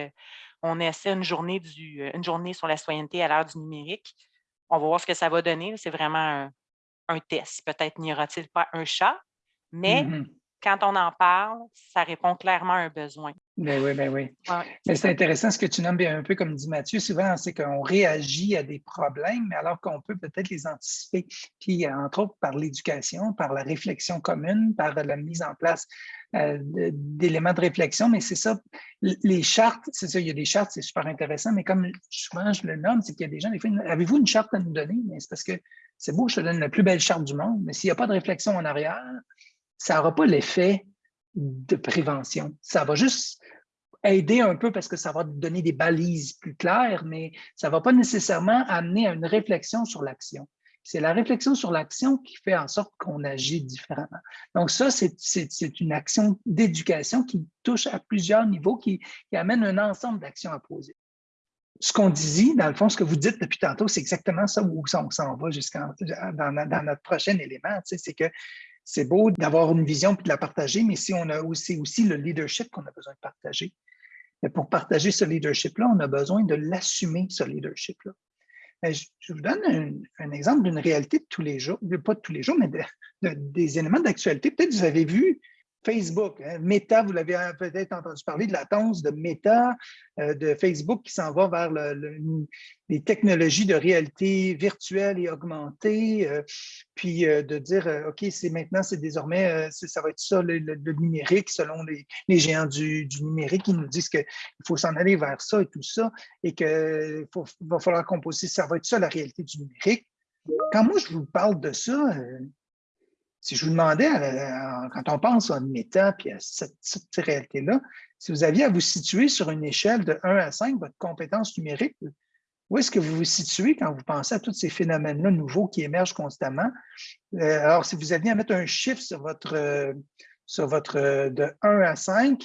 Speaker 7: on essaie une journée, du, une journée sur la citoyenneté à l'ère du numérique. On va voir ce que ça va donner. C'est vraiment un, test. Peut-être n'y aura-t-il pas un chat, mais mm-hmm. Quand on en parle, ça répond clairement à un besoin.
Speaker 1: Ben oui, ben oui. mais c'est intéressant ce que tu nommes un peu comme dit Mathieu, souvent c'est qu'on réagit à des problèmes, mais alors qu'on peut peut-être les anticiper. Puis entre autres par l'éducation, par la réflexion commune, par la mise en place euh, d'éléments de réflexion, mais c'est ça, les chartes, c'est ça, il y a des chartes, c'est super intéressant, mais comme souvent je le nomme, c'est qu'il y a des gens, des fois, avez-vous une charte à nous donner? Mais c'est parce que c'est beau, je te donne la plus belle charte du monde, mais s'il n'y a pas de réflexion en arrière, ça n'aura pas l'effet de prévention. Ça va juste aider un peu parce que ça va donner des balises plus claires, mais ça ne va pas nécessairement amener à une réflexion sur l'action. C'est la réflexion sur l'action qui fait en sorte qu'on agit différemment. Donc ça, c'est une action d'éducation qui touche à plusieurs niveaux, qui, amène un ensemble d'actions à poser. Ce qu'on dit, dans le fond, ce que vous dites depuis tantôt, c'est exactement ça où on s'en va jusqu'à dans, notre prochain élément. c'est que c'est beau d'avoir une vision puis de la partager, mais si on a aussi, le leadership qu'on a besoin de partager. Mais pour partager ce leadership-là, on a besoin de l'assumer, ce leadership-là. Je, vous donne un, exemple d'une réalité de tous les jours, pas de tous les jours, mais des éléments d'actualité. Peut-être que vous avez vu Facebook, hein. Meta, vous l'avez peut-être entendu parler de la de Meta, euh, de Facebook qui s'en va vers les technologies de réalité virtuelle et augmentée, euh, puis euh, de dire, OK, c'est maintenant, c'est désormais, ça va être ça le, numérique, selon les, géants du, numérique, qui nous disent qu'il faut s'en aller vers ça et tout ça, et qu'il va falloir composer, ça va être ça la réalité du numérique. Quand moi, je vous parle de ça, si je vous demandais, quand on pense une méta et à cette, réalité-là, si vous aviez à vous situer sur une échelle de 1 à 5, votre compétence numérique, où est-ce que vous vous situez quand vous pensez à tous ces phénomènes-là nouveaux qui émergent constamment? Euh, alors, si vous aviez à mettre un chiffre sur votre, sur votre de 1 à 5,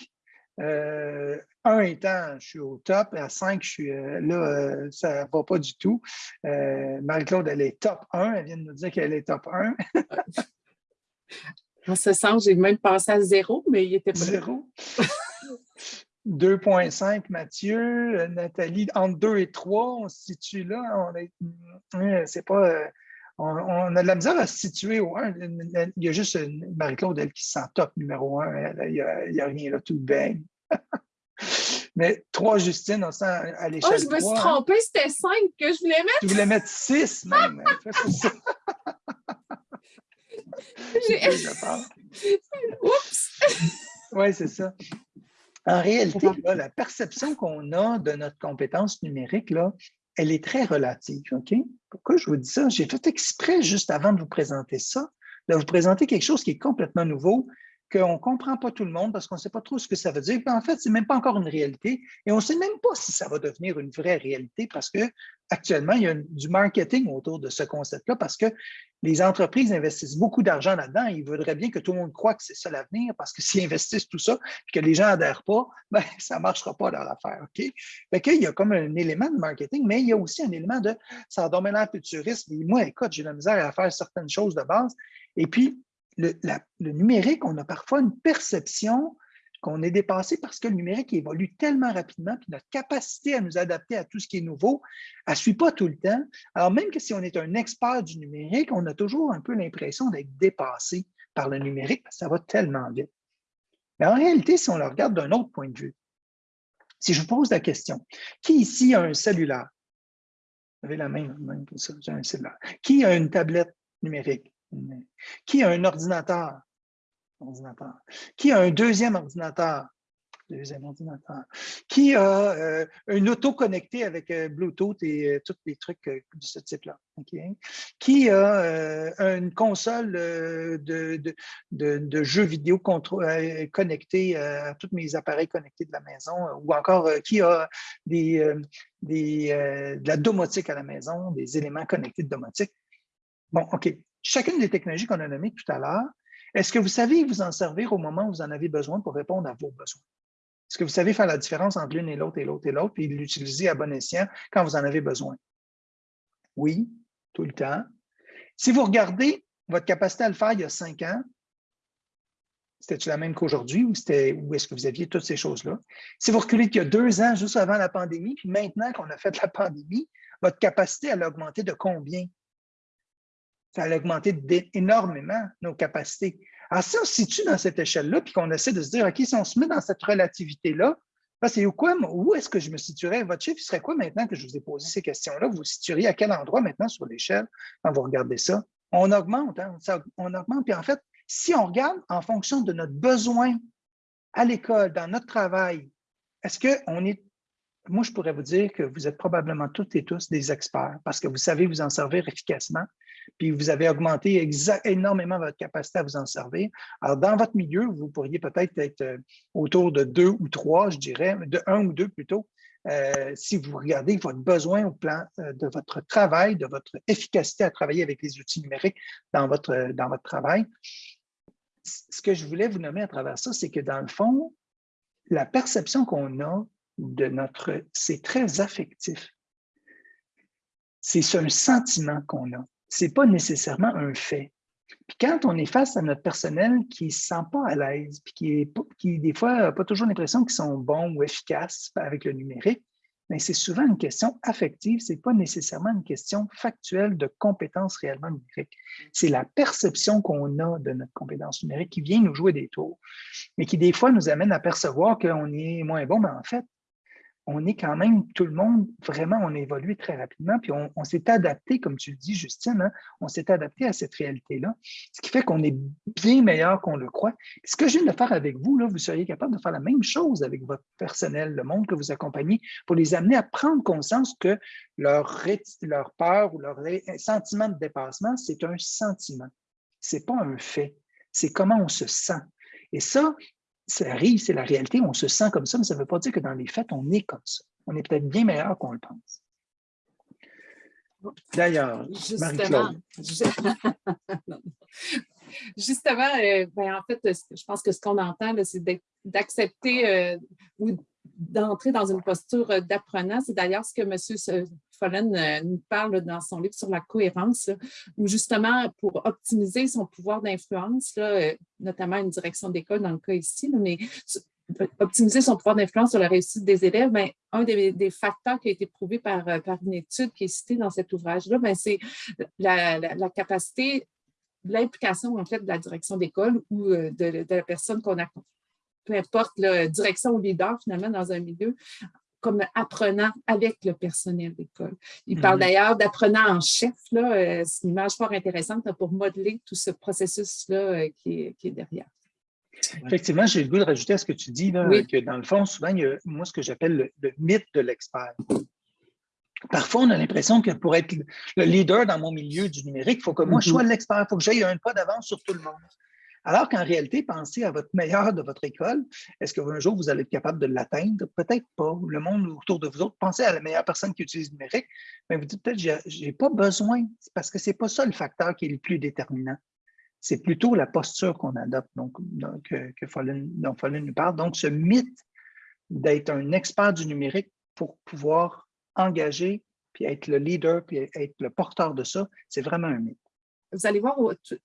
Speaker 1: 1 euh, étant, je suis au top, à 5, je suis euh, là, ça ne va pas du tout. Marie-Claude, elle est top 1, elle vient de nous dire qu'elle est top 1. <laughs>
Speaker 2: En ce sens, j'ai même pensé à zéro, mais il était pas
Speaker 1: Zéro. <laughs> 2,5 Mathieu, Nathalie, entre 2 et 3, on se situe là. On euh, c'est pas, euh, on, a de la misère à se situer au 1. Il y a juste Marie-Claude, elle, qui se sent top numéro 1. Il n'y a, rien là, tout baigne. <laughs> Mais 3, Justine, on sent à l'échelle.
Speaker 2: Oh, je me suis trompée, c'était 5 que je voulais mettre.
Speaker 1: Tu voulais mettre 6 même. <laughs> <laughs> <laughs> Oups! oui, c'est ça. En réalité, la perception qu'on a de notre compétence numérique, là, elle est très relative. OK? Pourquoi je vous dis ça? J'ai fait exprès, juste avant de vous présenter ça, de vous présenter quelque chose qui est complètement nouveau, qu'on ne comprend pas tout le monde parce qu'on ne sait pas trop ce que ça veut dire. en fait, ce n'est même pas encore une réalité et on ne sait même pas si ça va devenir une vraie réalité parce qu'actuellement, il y a du marketing autour de ce concept-là parce que les entreprises investissent beaucoup d'argent là-dedans et ils voudraient bien que tout le monde croit que c'est ça l'avenir parce que <laughs> s'ils investissent tout ça et que les gens n'adhèrent pas, ben, <laughs> ça ne marchera pas dans l'affaire. OK? il y a comme un élément de marketing, mais il y a aussi un élément de ça domaine futurisme. Et moi, écoute, j'ai la misère à faire certaines choses de base. Et puis, le, numérique, on a parfois une perception qu'on est dépassé parce que le numérique évolue tellement rapidement, puis notre capacité à nous adapter à tout ce qui est nouveau, elle ne suit pas tout le temps. Alors, même que si on est un expert du numérique, on a toujours un peu l'impression d'être dépassé par le numérique parce que ça va tellement vite. Mais en réalité, si on le regarde d'un autre point de vue, si je vous pose la question, qui ici a un cellulaire? Vous avez la main, j'ai un cellulaire. Qui a une tablette numérique? Qui a un ordinateur? ordinateur? Qui a un deuxième ordinateur? Deuxième ordinateur. Qui a euh, un auto connecté avec euh, Bluetooth et euh, tous les trucs de ce type-là? Qui a une console de, de, jeux vidéo connectée à tous mes appareils connectés de la maison? Ou encore, qui a de la domotique à la maison, des éléments connectés de domotique? Bon, OK chacune des technologies qu'on a nommées tout à l'heure, est-ce que vous savez vous en servir au moment où vous en avez besoin pour répondre à vos besoins? Est-ce que vous savez faire la différence entre l'une et l'autre et l'autre et l'autre, puis l'utiliser à bon escient quand vous en avez besoin? Oui, tout le temps. Si vous regardez votre capacité à le faire il y a cinq ans, C'était-tu la même qu'aujourd'hui ou, est-ce que vous aviez toutes ces choses-là? Si vous reculez qu'il y a deux ans, juste avant la pandémie, puis maintenant qu'on a fait la <laughs> pandémie, votre capacité, elle a de combien? Ça a augmenté énormément, nos capacités. Alors, si on se situe dans cette échelle-là, puis qu'on essaie de se dire, OK, si on se met dans cette relativité-là, c'est où, quoi, où est-ce que je me situerais? Votre chiffre serait quoi maintenant que je vous ai posé ces questions-là? Vous vous situeriez à quel endroit maintenant sur l'échelle quand vous regardez ça? On augmente, hein? on augmente. Puis en fait, si on regarde en fonction de notre besoin à l'école, dans notre travail, est-ce qu'on est moi, je pourrais vous dire que vous êtes probablement toutes et tous des experts parce que vous savez vous en servir efficacement, puis vous avez augmenté énormément votre capacité à vous en servir. Alors, dans votre milieu, vous pourriez peut-être être euh, autour de deux ou trois, je dirais, de un ou deux plutôt, euh, si vous regardez votre besoin au plan euh, de votre travail, de votre efficacité à travailler avec les outils numériques dans votre, dans votre travail. Ce que je voulais vous nommer à travers ça, c'est que dans le fond, la perception qu'on a de notre... C'est très affectif. C'est un sentiment qu'on a. Ce n'est pas nécessairement un fait. Puis quand on est face à notre personnel qui ne se sent pas à l'aise, puis qui, des fois n'a pas toujours l'impression qu'ils sont bons ou efficaces avec le numérique, mais c'est souvent une question affective, ce n'est pas nécessairement une question factuelle de compétence réellement numérique. C'est la perception qu'on a de notre compétence numérique qui vient nous jouer des tours, mais qui des fois nous amène à percevoir qu'on est moins bon, mais en fait, on est quand même, tout le monde, vraiment, on a évolué très rapidement, puis on, s'est adapté, comme tu le dis, Justine, hein, on s'est adapté à cette réalité-là, ce qui fait qu'on est bien meilleur qu'on le croit. Ce que je viens de faire avec vous, vous seriez capable de faire la même chose avec votre personnel, le monde que vous accompagnez, pour les amener à prendre conscience que leur, leur peur ou leur sentiment de dépassement, c'est un sentiment. Ce n'est pas un fait. C'est comment on se sent. Et ça, ça arrive, c'est la réalité, on se sent comme ça, mais ça ne veut pas dire que dans les faits, on est comme ça. On est peut-être bien meilleur qu'on le pense. D'ailleurs,
Speaker 2: justement, <laughs> justement euh, ben, en fait, je pense que ce qu'on entend, c'est d'accepter euh, ou d'entrer dans une posture d'apprenant. C'est d'ailleurs ce que M. Follen euh, nous parle dans son livre sur la cohérence, où justement, pour optimiser son pouvoir d'influence, euh, notamment une direction d'école dans le cas ici, mais optimiser son pouvoir d'influence sur la réussite des élèves, ben, un des, facteurs qui a été prouvé par, euh, par une étude qui est citée dans cet ouvrage-là, ben, c'est la, capacité, l'implication en fait de la direction d'école ou de, de, la personne qu'on a, peu importe la direction ou leader finalement dans un milieu, comme apprenant avec le personnel d'école. Il parle mhm. d'ailleurs d'apprenant en chef. Euh, c'est une image fort intéressante pour modeler tout ce processus-là euh, qui, est derrière.
Speaker 1: Effectivement, j'ai le goût de rajouter à ce que tu dis, que dans le fond, souvent, il y a moi ce que j'appelle le, mythe de l'expert. Parfois, on a l'impression que pour être le leader dans mon milieu du numérique, il faut que moi, je sois mhm. l'expert, il faut que j'aille un pas d'avance sur tout le monde. Alors qu'en réalité, pensez à votre meilleur de votre école. Est-ce qu'un jour, vous allez être capable de l'atteindre? Peut-être pas. Le monde autour de vous autres, pensez à la meilleure personne qui utilise le numérique. Mais vous dites peut-être, je n'ai pas besoin, parce que ce n'est pas ça le facteur qui est le plus déterminant. C'est plutôt la posture qu'on adopte, donc, que, que dont Follen nous parle. Donc, ce mythe d'être un expert du numérique pour pouvoir engager, puis être le leader, puis être le porteur de ça, c'est vraiment un mythe
Speaker 2: vous allez voir,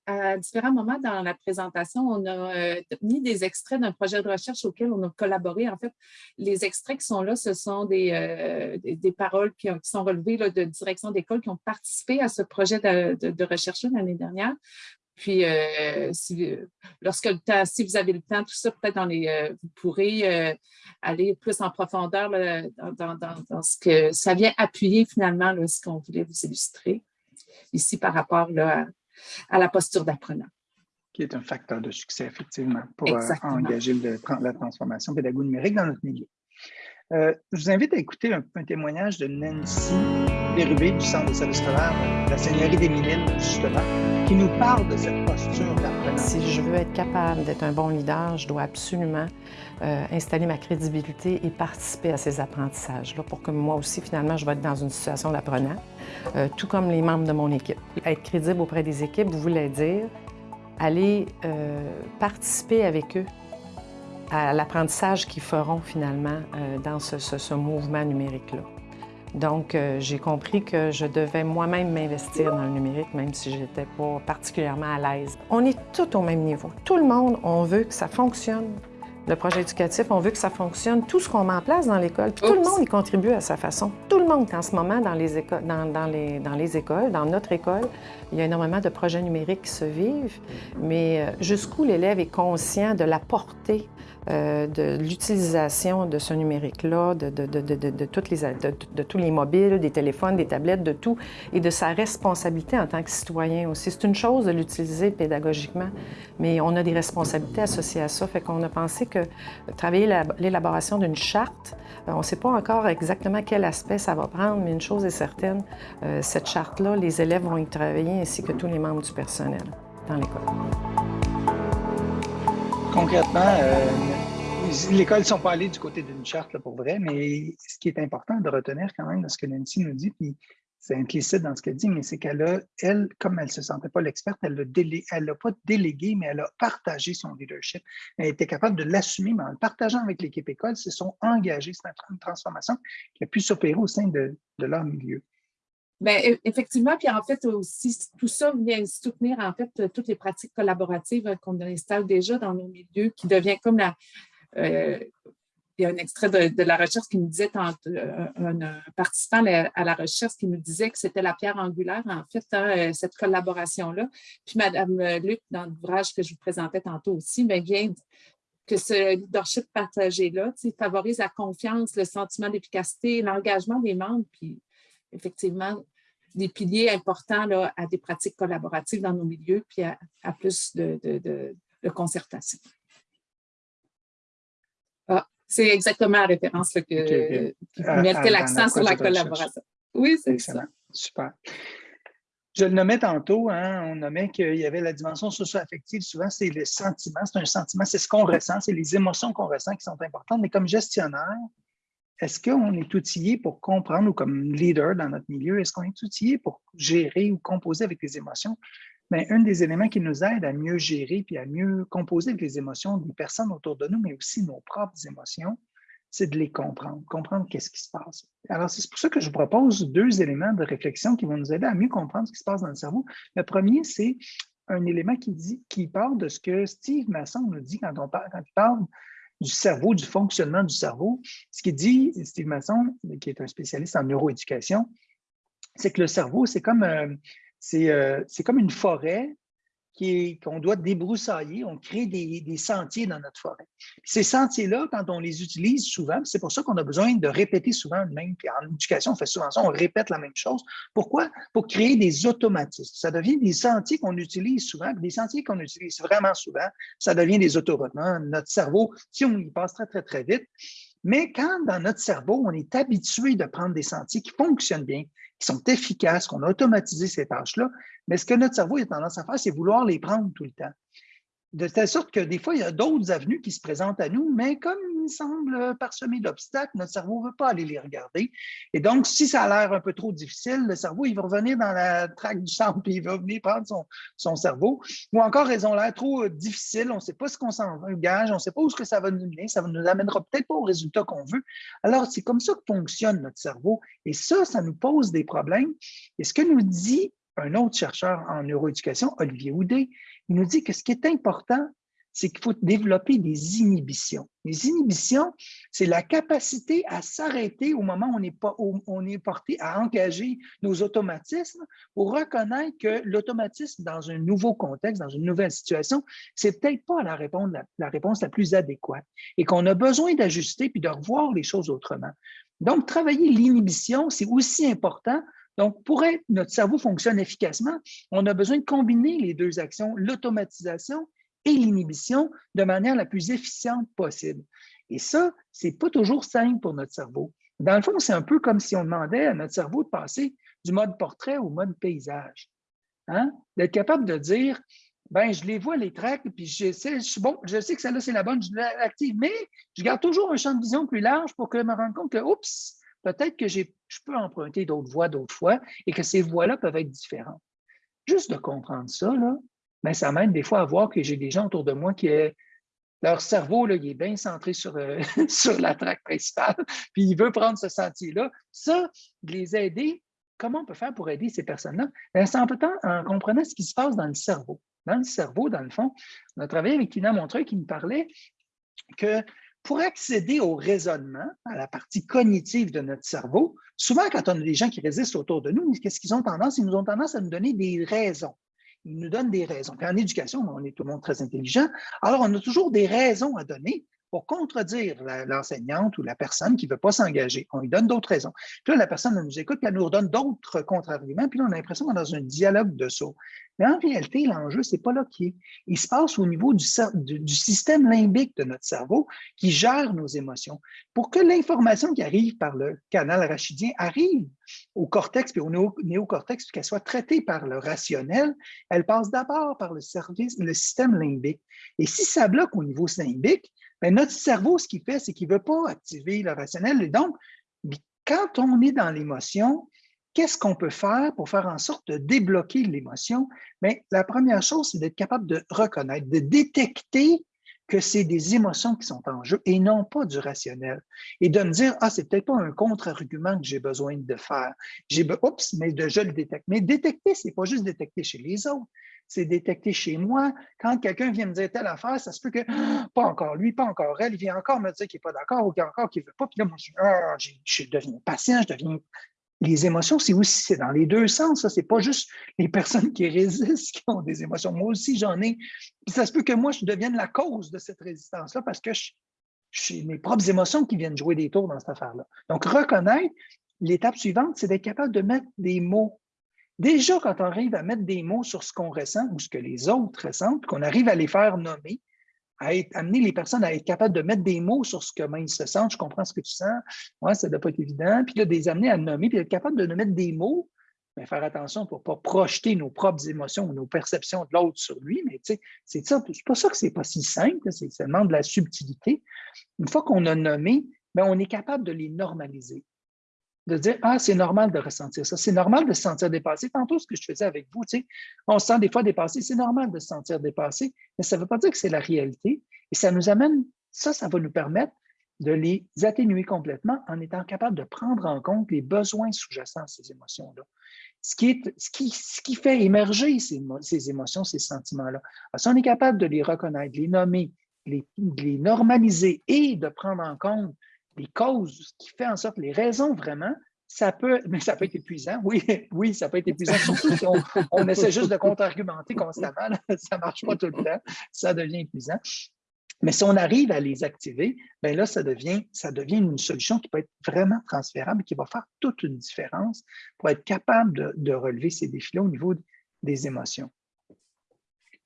Speaker 2: à différents moments dans la présentation, on a euh, mis des extraits d'un projet de recherche auquel on a collaboré. En fait, les extraits qui sont là, ce sont des, euh, des, paroles qui, sont relevées de direction d'école qui ont participé à ce projet de, recherche l'année dernière. Puis, euh, si, lorsque le temps, si vous avez le temps, tout ça, peut-être dans les, vous pourrez aller plus en profondeur dans, dans, ce que ça vient appuyer finalement ce qu'on voulait vous illustrer ici par rapport là, à, la posture d'apprenant.
Speaker 1: Qui est un facteur de succès, effectivement, pour euh, engager la transformation pédagogique numérique dans notre milieu. Euh, je vous invite à écouter un, témoignage de Nancy Bérubé du Centre de service scolaire de la Seigneurie des Miniles, justement, qui nous parle de cette posture d'apprenant.
Speaker 8: Si je veux être capable d'être un bon leader, je dois absolument euh, installer ma crédibilité et participer à ces apprentissages-là pour que moi aussi, finalement, je vais être dans une situation d'apprenant, euh, tout comme les membres de mon équipe. Être crédible auprès des équipes voulait dire aller participer avec eux à l'apprentissage qu'ils feront finalement euh, dans ce, mouvement numérique-là. Donc, euh, j'ai compris que je devais moi-même m'investir dans le numérique, même si je n'étais pas particulièrement à l'aise. On est tous au même niveau. Tout le monde, on veut que ça fonctionne. Le projet éducatif, on veut que ça fonctionne. Tout ce qu'on met en place dans l'école, tout le monde y contribue à sa façon. Tout le monde, en ce moment, dans les, écoles, dans, les, dans les écoles, dans notre école, il y a énormément de projets numériques qui se vivent, mais euh, jusqu'où l'élève est conscient de la portée euh, de l'utilisation de ce numérique-là, de, de, de, les, de, tous les mobiles, des téléphones, des tablettes, de tout, et de sa responsabilité en tant que citoyen aussi. C'est une chose de l'utiliser pédagogiquement, mais on a des responsabilités associées à ça. Fait qu'on a pensé que travailler l'élaboration d'une charte, euh, on ne sait pas encore exactement quel aspect ça va prendre, mais une chose est certaine, euh, cette charte-là, les élèves vont y travailler ainsi que tous les membres du personnel dans l'école
Speaker 1: concrètement, euh, l'école ne sont pas allées du côté d'une charte pour vrai, mais ce qui est important de retenir quand même dans ce que Nancy nous dit, puis c'est implicite dans ce qu'elle dit, mais c'est qu'elle a, elle, comme elle ne se sentait pas l'experte, elle l'a pas délégué, mais elle a partagé son leadership. Elle était capable de l'assumer, mais en le partageant avec l'équipe école, se sont engagés. C'est une transformation qui a pu s'opérer au sein de leur milieu.
Speaker 2: Bien, e, effectivement, puis en fait aussi, tout ça vient soutenir en fait toutes les pratiques collaboratives euh, qu'on installe déjà dans nos milieux, qui devient comme la... Euh, il y a un extrait de, la recherche qui nous disait, euh, un, participant à la recherche qui nous disait que c'était la pierre angulaire, en fait, hein, cette collaboration-là. Puis Mme Luc, dans l'ouvrage que je vous présentais tantôt aussi, bien, vient que ce leadership partagé-là favorise la confiance, le sentiment d'efficacité, l'engagement des membres, puis effectivement des piliers importants là, à des pratiques collaboratives dans nos milieux, puis à, plus de, concertation. Ah, c'est exactement la référence que, qui mettait l'accent sur la collaboration. Oui, c'est ça.
Speaker 1: Super. Je le nommais tantôt, hein, on nommait qu'il y avait la dimension socio-affective. Souvent, c'est le sentiment, c'est un sentiment, c'est ce qu'on ressent, c'est les émotions qu'on ressent qui sont importantes. Mais comme gestionnaire, est-ce qu'on est outillé pour comprendre, ou comme leader dans notre milieu, est-ce qu'on est outillé pour gérer ou composer avec les émotions? Mais un des éléments qui nous aide à mieux gérer puis à mieux composer avec les émotions des personnes autour de nous, mais aussi nos propres émotions, c'est de les comprendre, comprendre qu'est-ce qui se passe. Alors, c'est pour ça que je vous propose deux éléments de réflexion qui vont nous aider à mieux comprendre ce qui se passe dans le cerveau. Le premier, c'est un élément qui, dit, qui part de ce que Steve Masson nous dit quand, on parle, quand il parle du cerveau, du fonctionnement du cerveau. Ce qu'il dit, Steve Masson, qui est un spécialiste en neuroéducation, c'est que le cerveau, c'est comme, euh, euh, comme une forêt qu'on doit débroussailler, on crée des, sentiers dans notre forêt. ces sentiers-là, quand on les utilise souvent, c'est pour ça qu'on a besoin de répéter souvent le même, en éducation, on fait souvent ça, on répète la même chose. Pourquoi? Pour créer des automatismes. Ça devient des sentiers qu'on utilise souvent, des sentiers qu'on utilise vraiment souvent, ça devient des autoroutes. Notre cerveau, si on y passe très, très, très vite, mais quand dans notre cerveau, on est habitué de prendre des sentiers qui fonctionnent bien, qui sont efficaces, qu'on a automatisé ces tâches-là, mais ce que notre cerveau a tendance à faire, c'est vouloir les prendre tout le temps de telle sorte que des fois, il y a d'autres avenues qui se présentent à nous, mais comme il semble parsemé d'obstacles, notre cerveau ne veut pas aller les regarder. Et donc, si ça a l'air un peu trop difficile, le cerveau, il va revenir dans la traque du centre, <laughs> puis il va venir prendre son, son cerveau. Ou encore, elles ont l'air trop euh, difficiles, on ne sait pas ce qu'on s'engage, on ne sait pas où ce que ça va nous mener, ça ne nous amènera peut-être pas au résultat qu'on veut. Alors, c'est comme ça que fonctionne notre cerveau. Et ça, ça nous pose des problèmes. Et ce que nous dit un autre chercheur en neuroéducation, Olivier Houdet, il nous dit que ce qui est important, c'est qu'il faut développer des inhibitions. Les inhibitions, c'est la capacité à s'arrêter au moment où on, est porté à engager nos automatismes pour reconnaître que l'automatisme dans un nouveau contexte, dans une nouvelle situation, c'est peut-être pas la réponse la plus adéquate et qu'on a besoin d'ajuster puis de revoir les choses autrement. Donc, travailler l'inhibition, c'est aussi important donc, pour que notre cerveau fonctionne efficacement, on a besoin de combiner les deux actions, l'automatisation et l'inhibition, de manière la plus efficiente possible. Et ça, ce n'est pas toujours simple pour notre cerveau. Dans le fond, c'est un peu comme si on demandait à notre cerveau de passer du mode portrait au mode paysage. Hein? D'être capable de dire, ben, je les vois, les tracks, puis je sais, je, bon, je sais que celle-là, c'est la bonne, je l'active, mais je garde toujours un champ de vision plus large pour que je me rende compte que, oups, peut-être que je peux emprunter d'autres voies d'autres fois et que ces voies-là peuvent être différentes. Juste de comprendre ça, là, ben, ça m'aide des fois à voir que j'ai des gens autour de moi qui, leur cerveau, là, il est bien centré sur, euh, <laughs> sur la traque principale, <laughs> puis il veut prendre ce sentier-là. Ça, les aider, comment on peut faire pour aider ces personnes-là? Ben, c'est en, en comprenant ce qui se passe dans le cerveau. Dans le cerveau, dans le fond, on a travaillé avec Tina Montreuil qui nous parlait que pour accéder au raisonnement, à la partie cognitive de notre cerveau, souvent quand on a des gens qui résistent autour de nous, qu'est-ce qu'ils ont tendance? Ils nous ont tendance à nous donner des raisons. Ils nous donnent des raisons. en éducation, on est tout le monde très intelligent, alors on a toujours des raisons à donner pour contredire l'enseignante ou la personne qui ne veut pas s'engager. On lui donne d'autres raisons. Puis là, la personne nous écoute, puis elle nous redonne d'autres contre-arguments, puis là, on a l'impression qu'on est dans un dialogue de saut. Mais en réalité, l'enjeu, ce n'est pas là qui est. Il se passe au niveau du, du, système limbique de notre cerveau qui gère nos émotions. Pour que l'information qui arrive par le canal rachidien arrive au cortex puis au néocortex, puis qu'elle soit traitée par le rationnel, elle passe d'abord par le, service, le système limbique. Et si ça bloque au niveau limbique, ben, notre cerveau, ce qu'il fait, c'est qu'il ne veut pas activer le rationnel. Et donc, quand on est dans l'émotion, qu'est-ce qu'on peut faire pour faire en sorte de débloquer l'émotion? Mais ben, la première chose, c'est d'être capable de reconnaître, de détecter que c'est des émotions qui sont en jeu et non pas du rationnel. Et de me dire, ah, c'est peut-être pas un contre-argument que j'ai besoin de faire. J'ai, oups, mais de, je le détecte. Mais détecter, c'est pas juste détecter chez les autres c'est détecté chez moi. Quand quelqu'un vient me dire telle affaire, ça se peut que <gasps> pas encore lui, pas encore elle, il vient encore me dire qu'il n'est pas d'accord ou qu'il encore qu'il ne veut pas. Puis là, moi, je, ah, je, deviens patient, je deviens. Les émotions, c'est aussi c'est dans les deux sens. Ce n'est pas juste les <laughs> personnes qui résistent qui ont des émotions. Moi aussi, j'en ai. Puis ça se peut que moi, je devienne la cause de cette résistance-là parce que j'ai mes propres émotions qui viennent jouer des tours dans cette affaire-là. Donc, reconnaître, l'étape suivante, c'est d'être capable de mettre des mots Déjà, quand on arrive à mettre des mots sur ce qu'on ressent ou ce que les autres ressentent, qu'on arrive à les faire nommer, à amener les personnes à être capables de mettre des mots sur ce que ils se sentent, je comprends ce que tu sens, ouais, ça ne doit pas être évident, puis là, de les amener à nommer, puis être capable de mettre des mots, mais faire attention pour ne pas projeter nos propres émotions ou nos perceptions de l'autre sur lui, mais tu sais, c'est ça, c'est pas ça que c'est pas si simple, c'est seulement de la subtilité. Une fois qu'on a nommé, bien, on est capable de les normaliser de dire Ah, c'est normal de ressentir ça, c'est normal de se sentir dépassé. Tantôt, ce que je faisais avec vous, tu sais, on se sent des fois dépassé, c'est normal de se sentir dépassé, mais ça ne veut pas dire que c'est la réalité. Et ça nous amène, ça, ça va nous permettre de les atténuer complètement en étant capable de prendre en compte les besoins sous-jacents à ces émotions-là. Ce qui, ce, qui, ce qui fait émerger ces, ces émotions, ces sentiments-là. Si on est capable de les reconnaître, les nommer, les, les normaliser et de prendre en compte les causes, qui fait en sorte, les raisons vraiment, ça peut, mais ça peut être épuisant. Oui, <laughs> oui, ça peut être épuisant, surtout si on, essaie juste de contre-argumenter constamment. <laughs> ça ne marche pas tout le temps. Ça devient épuisant. Mais si on arrive à les activer, bien là, ça devient, ça devient une solution qui peut être vraiment transférable, qui va faire toute une différence pour être capable de, de relever ces défis-là au niveau des émotions.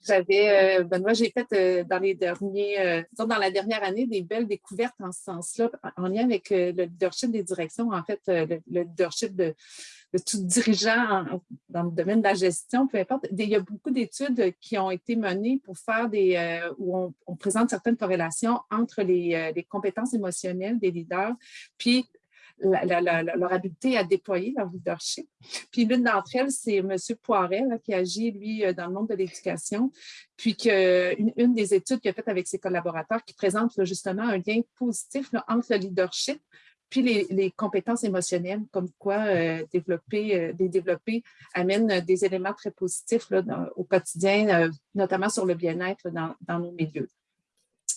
Speaker 2: J'avais, euh, Benoît, j'ai fait euh, dans les derniers, euh, dans la dernière année, des belles découvertes en ce sens-là, en lien avec le leadership des directions, en fait, le, leadership de, tout dirigeant dans le domaine de la gestion, peu importe. Il y a beaucoup d'études qui ont été menées pour faire des, où on, présente certaines corrélations entre les, les compétences émotionnelles des leaders, puis leur habileté à déployer leur leadership. Puis l'une d'entre elles, c'est M. Poiret, qui agit, lui, euh, dans le monde de l'éducation, puis qu'une une des études qu'il a faites avec ses collaborateurs qui présente justement un lien positif entre le leadership puis les, compétences émotionnelles, comme quoi euh, développer, euh, les développer amène des éléments très positifs au quotidien, notamment sur le bien-être dans, nos milieux.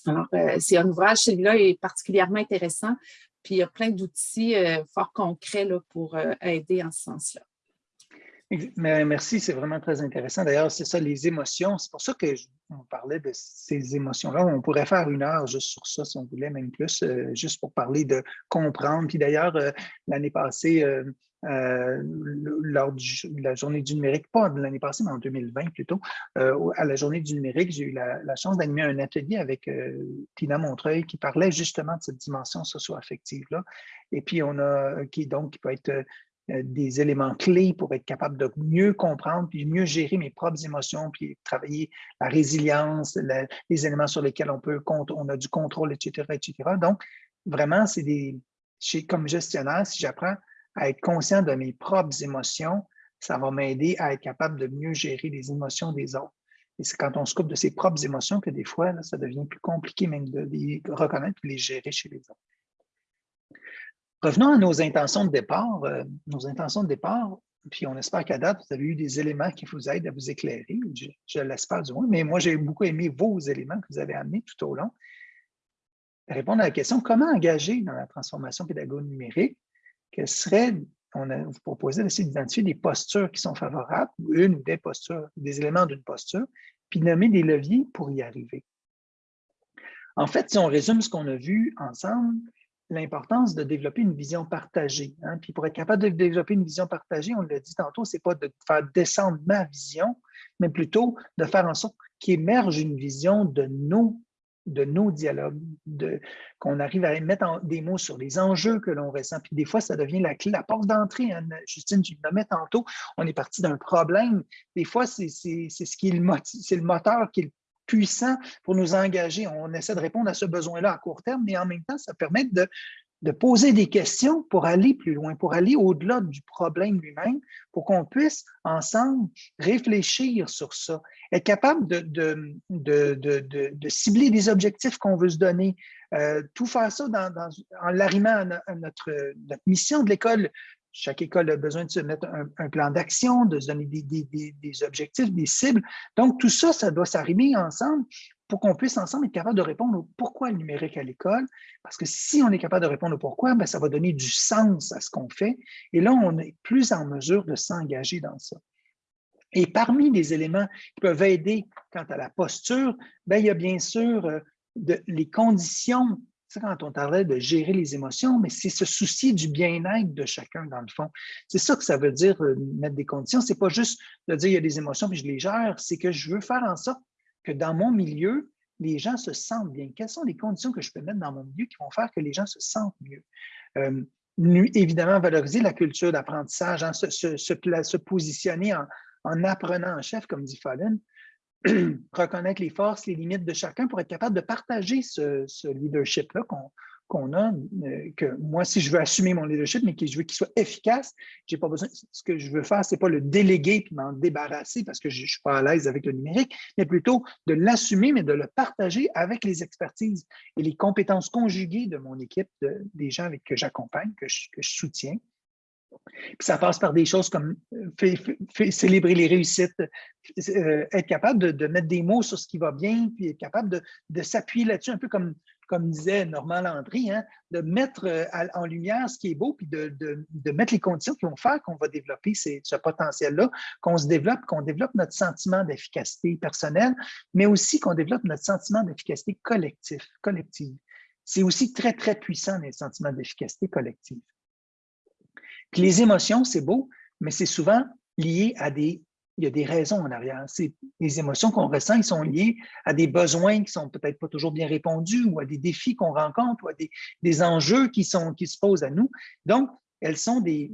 Speaker 2: Alors, c'est un ouvrage, celui-là est particulièrement intéressant puis il y a plein d'outils euh, fort concrets là, pour euh, aider en ce sens-là.
Speaker 1: Merci, c'est vraiment très intéressant. D'ailleurs, c'est ça, les émotions. C'est pour ça que on parlait de ces émotions-là. On pourrait faire une heure juste sur ça, si on voulait, même plus, euh, juste pour parler de comprendre. Puis d'ailleurs, l'année passée, euh, lors de la journée du numérique, pas l'année passée, mais en 2020 plutôt, euh, à la journée du numérique, j'ai eu la, chance d'animer un atelier avec euh, Tina Montreuil qui parlait justement de cette dimension socio-affective-là. Et puis, on a, qui donc qui peut être des éléments clés pour être capable de mieux comprendre, puis mieux gérer mes propres émotions, puis travailler la résilience, les éléments sur lesquels on peut, on a du contrôle, etc., etc. Donc, vraiment, c'est des, comme gestionnaire, si j'apprends à être conscient de mes propres émotions, ça va m'aider à être capable de mieux gérer les émotions des autres. Et c'est quand on se coupe de ses propres émotions que des fois, ça devient plus compliqué même de les reconnaître et de les gérer chez les autres. Revenons à nos intentions de départ. Euh, nos intentions de départ, puis on espère qu'à date, vous avez eu des éléments qui vous aident à vous éclairer, je, l'espère du moins, mais moi, j'ai beaucoup aimé vos éléments que vous avez amenés tout au long. Répondre à la question, comment engager dans la transformation pédagogique numérique? Quelles seraient on a vous proposé d'essayer d'identifier des postures qui sont favorables, une ou des postures, des éléments d'une posture, puis nommer des leviers pour y arriver. En fait, si on résume ce qu'on a vu ensemble, l'importance de développer une vision partagée. Hein, puis pour être capable de développer une vision partagée, on l'a dit tantôt, ce n'est pas de faire descendre ma vision, mais plutôt de faire en sorte qu'émerge une vision de nos de nos dialogues, qu'on arrive à mettre des mots sur les enjeux que l'on ressent. Puis des fois, ça devient la clé, la porte d'entrée. Hein. Justine, tu le nommais tantôt, on est parti d'un problème. Des fois, c'est ce qui est le, c'est le moteur qui est puissant pour nous engager. On essaie de répondre à ce besoin-là à court terme, mais en même temps, ça permet de, de poser des questions pour aller plus loin, pour aller au-delà du problème lui-même, pour qu'on puisse ensemble réfléchir sur ça, être capable de, cibler des objectifs qu'on veut se donner, euh, tout faire ça dans, en l'arrimant à, notre, mission de l'école. Chaque école a besoin de se mettre un, plan d'action, de se donner des, objectifs, des cibles. Donc, tout ça, ça doit s'arrimer ensemble pour qu'on puisse ensemble être capable de répondre au pourquoi le numérique à l'école. Parce que si on est capable de répondre au pourquoi, bien, ça va donner du sens à ce qu'on fait. Et là, on est plus en mesure de s'engager dans ça. Et parmi les éléments qui peuvent aider quant à la posture, bien, il y a bien sûr euh, les conditions. Quand on parlait de gérer les émotions, mais c'est se soucier du bien-être de chacun, dans le fond. C'est ça que ça veut dire, euh, mettre des conditions. C'est pas juste de dire il y a des émotions puis je les gère, c'est que je veux faire en sorte que dans mon milieu, les gens se sentent bien. Quelles sont les conditions que je peux mettre dans mon milieu qui vont faire que les gens se sentent mieux? Euh, évidemment, valoriser la culture d'apprentissage, hein, se, se, positionner en, apprenant en chef, comme dit Fallen, <clears throat> reconnaître les forces, les limites de chacun pour être capable de partager ce, ce leadership-là qu'on qu'on a, euh, que moi, si je veux assumer mon leadership, mais que je veux qu'il soit efficace, j'ai pas besoin, ce que je veux faire, c'est pas le déléguer puis m'en débarrasser parce que je ne suis pas à l'aise avec le numérique, mais plutôt de l'assumer, mais de le partager avec les expertises et les compétences conjuguées de mon équipe, des gens avec que j'accompagne, que je, soutiens. Puis ça passe par des choses comme euh, célébrer les réussites, euh, être capable de, mettre des mots sur ce qui va bien, puis être capable de, de s'appuyer là-dessus, un peu comme comme disait Normand Landry, hein, de mettre euh, en lumière ce qui est beau, puis de, mettre les conditions qui vont faire qu'on va développer ce potentiel-là, qu'on se développe, qu'on développe notre sentiment d'efficacité personnelle, mais aussi qu'on développe notre sentiment d'efficacité collectif, collective. C'est aussi très, très puissant, les sentiments d'efficacité collective. Puis les émotions, c'est beau, mais c'est souvent lié à des il y a des raisons en arrière. Les émotions qu'on ressent, ils sont liées à des besoins qui sont peut-être pas toujours bien répondus ou à des défis qu'on rencontre ou à des, enjeux qui, sont, qui se posent à nous. Donc, elles sont des,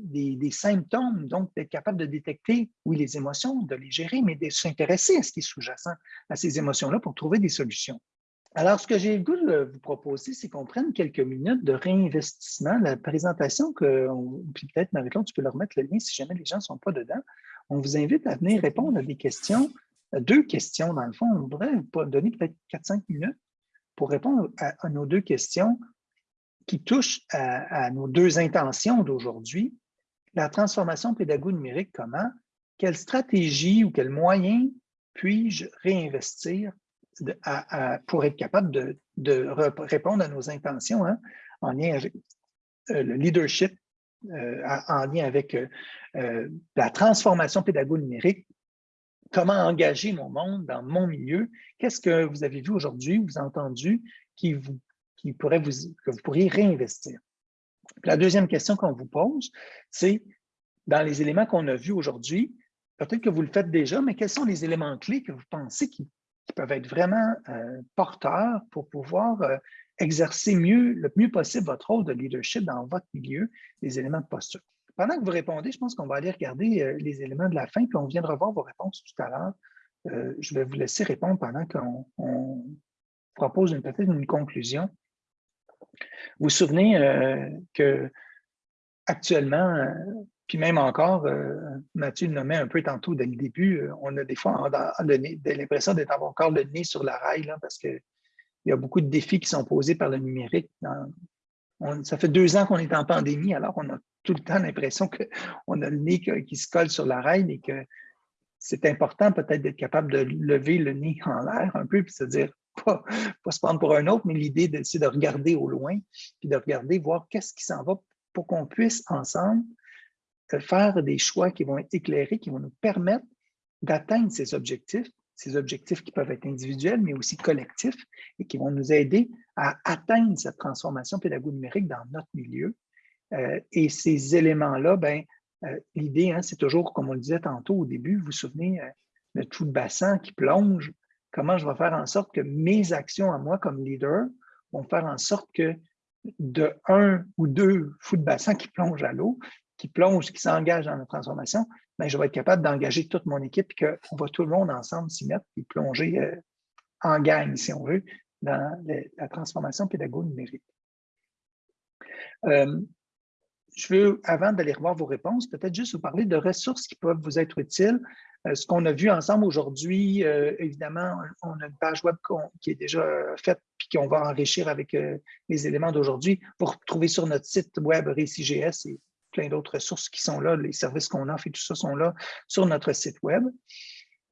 Speaker 1: symptômes, donc d'être capable de détecter, oui, les émotions, de les gérer, mais de s'intéresser à ce qui est sous-jacent à ces émotions-là pour trouver des solutions. Alors, ce que j'ai le goût de vous proposer, c'est qu'on prenne quelques minutes de réinvestissement. La présentation, que, puis peut-être, Marie-Claude, tu peux leur mettre le lien si jamais les gens ne sont pas dedans on vous invite à venir répondre à des questions, deux questions dans le fond. On voudrait donner peut-être 4-5 minutes pour répondre à, nos deux questions qui touchent à, nos deux intentions d'aujourd'hui. La transformation pédago numérique, comment? Quelle stratégie ou quels moyens puis-je réinvestir pour être capable de, répondre à nos intentions hein, en lien avec euh, le leadership euh, en lien avec euh, euh, la transformation pédago numérique, comment engager mon monde dans mon milieu, qu'est-ce que vous avez vu aujourd'hui, vous entendu, qui, vous, qui pourrait vous, que vous pourriez réinvestir? La deuxième question qu'on vous pose, c'est dans les éléments qu'on a vus aujourd'hui, peut-être que vous le faites déjà, mais quels sont les éléments clés que vous pensez qui, peuvent être vraiment porteurs pour pouvoir exercer mieux, le mieux possible votre rôle de leadership dans votre milieu, les éléments de posture. Pendant que vous répondez, je pense qu'on va aller regarder euh, les éléments de la fin, puis on vient de revoir vos réponses tout à l'heure. Euh, je vais vous laisser répondre pendant qu'on propose peut-être une conclusion. Vous vous souvenez euh, que actuellement, Puis même encore, Mathieu le nommait un peu tantôt dès le début, on a des fois l'impression d'être encore le nez sur la rail, là, parce qu'il y a beaucoup de défis qui sont posés par le numérique. ça fait deux ans qu'on est en pandémie, alors on a tout le temps l'impression qu'on <laughs> a le nez qui se colle sur la rail et que c'est important peut-être d'être capable de lever le nez en l'air un peu, puis se dire, pas, pas se prendre pour un autre, mais l'idée, c'est de regarder au loin, puis de regarder, voir qu'est-ce qui s'en va pour qu'on puisse ensemble faire des choix qui vont être éclairés, qui vont nous permettre d'atteindre ces objectifs, ces objectifs qui peuvent être individuels, mais aussi collectifs, et qui vont nous aider à atteindre cette transformation pédagogique numérique dans notre milieu. Euh, et ces éléments-là, ben, euh, l'idée, hein, c'est toujours, comme on le disait tantôt au début, vous vous souvenez, euh, le trou de bassin qui plonge, comment je vais faire en sorte que mes actions à moi comme leader vont faire en sorte que de un ou deux fous de bassin qui plongent à l'eau, qui plonge, qui s'engage dans la transformation, ben, je vais être capable d'engager toute mon équipe et qu'on va tout le monde ensemble s'y mettre et plonger euh, en gang, si on veut, dans la transformation pédagogique numérique. Euh, je veux, avant d'aller revoir vos réponses, peut-être juste vous parler de ressources qui peuvent vous être utiles. Euh, ce qu'on a vu ensemble aujourd'hui, évidemment, on a une page web qui est déjà faite puis qu'on va enrichir avec les éléments d'aujourd'hui. pour trouver sur notre site web RéciGS plein d'autres ressources qui sont là, les services qu'on offre et tout ça sont là sur notre site web.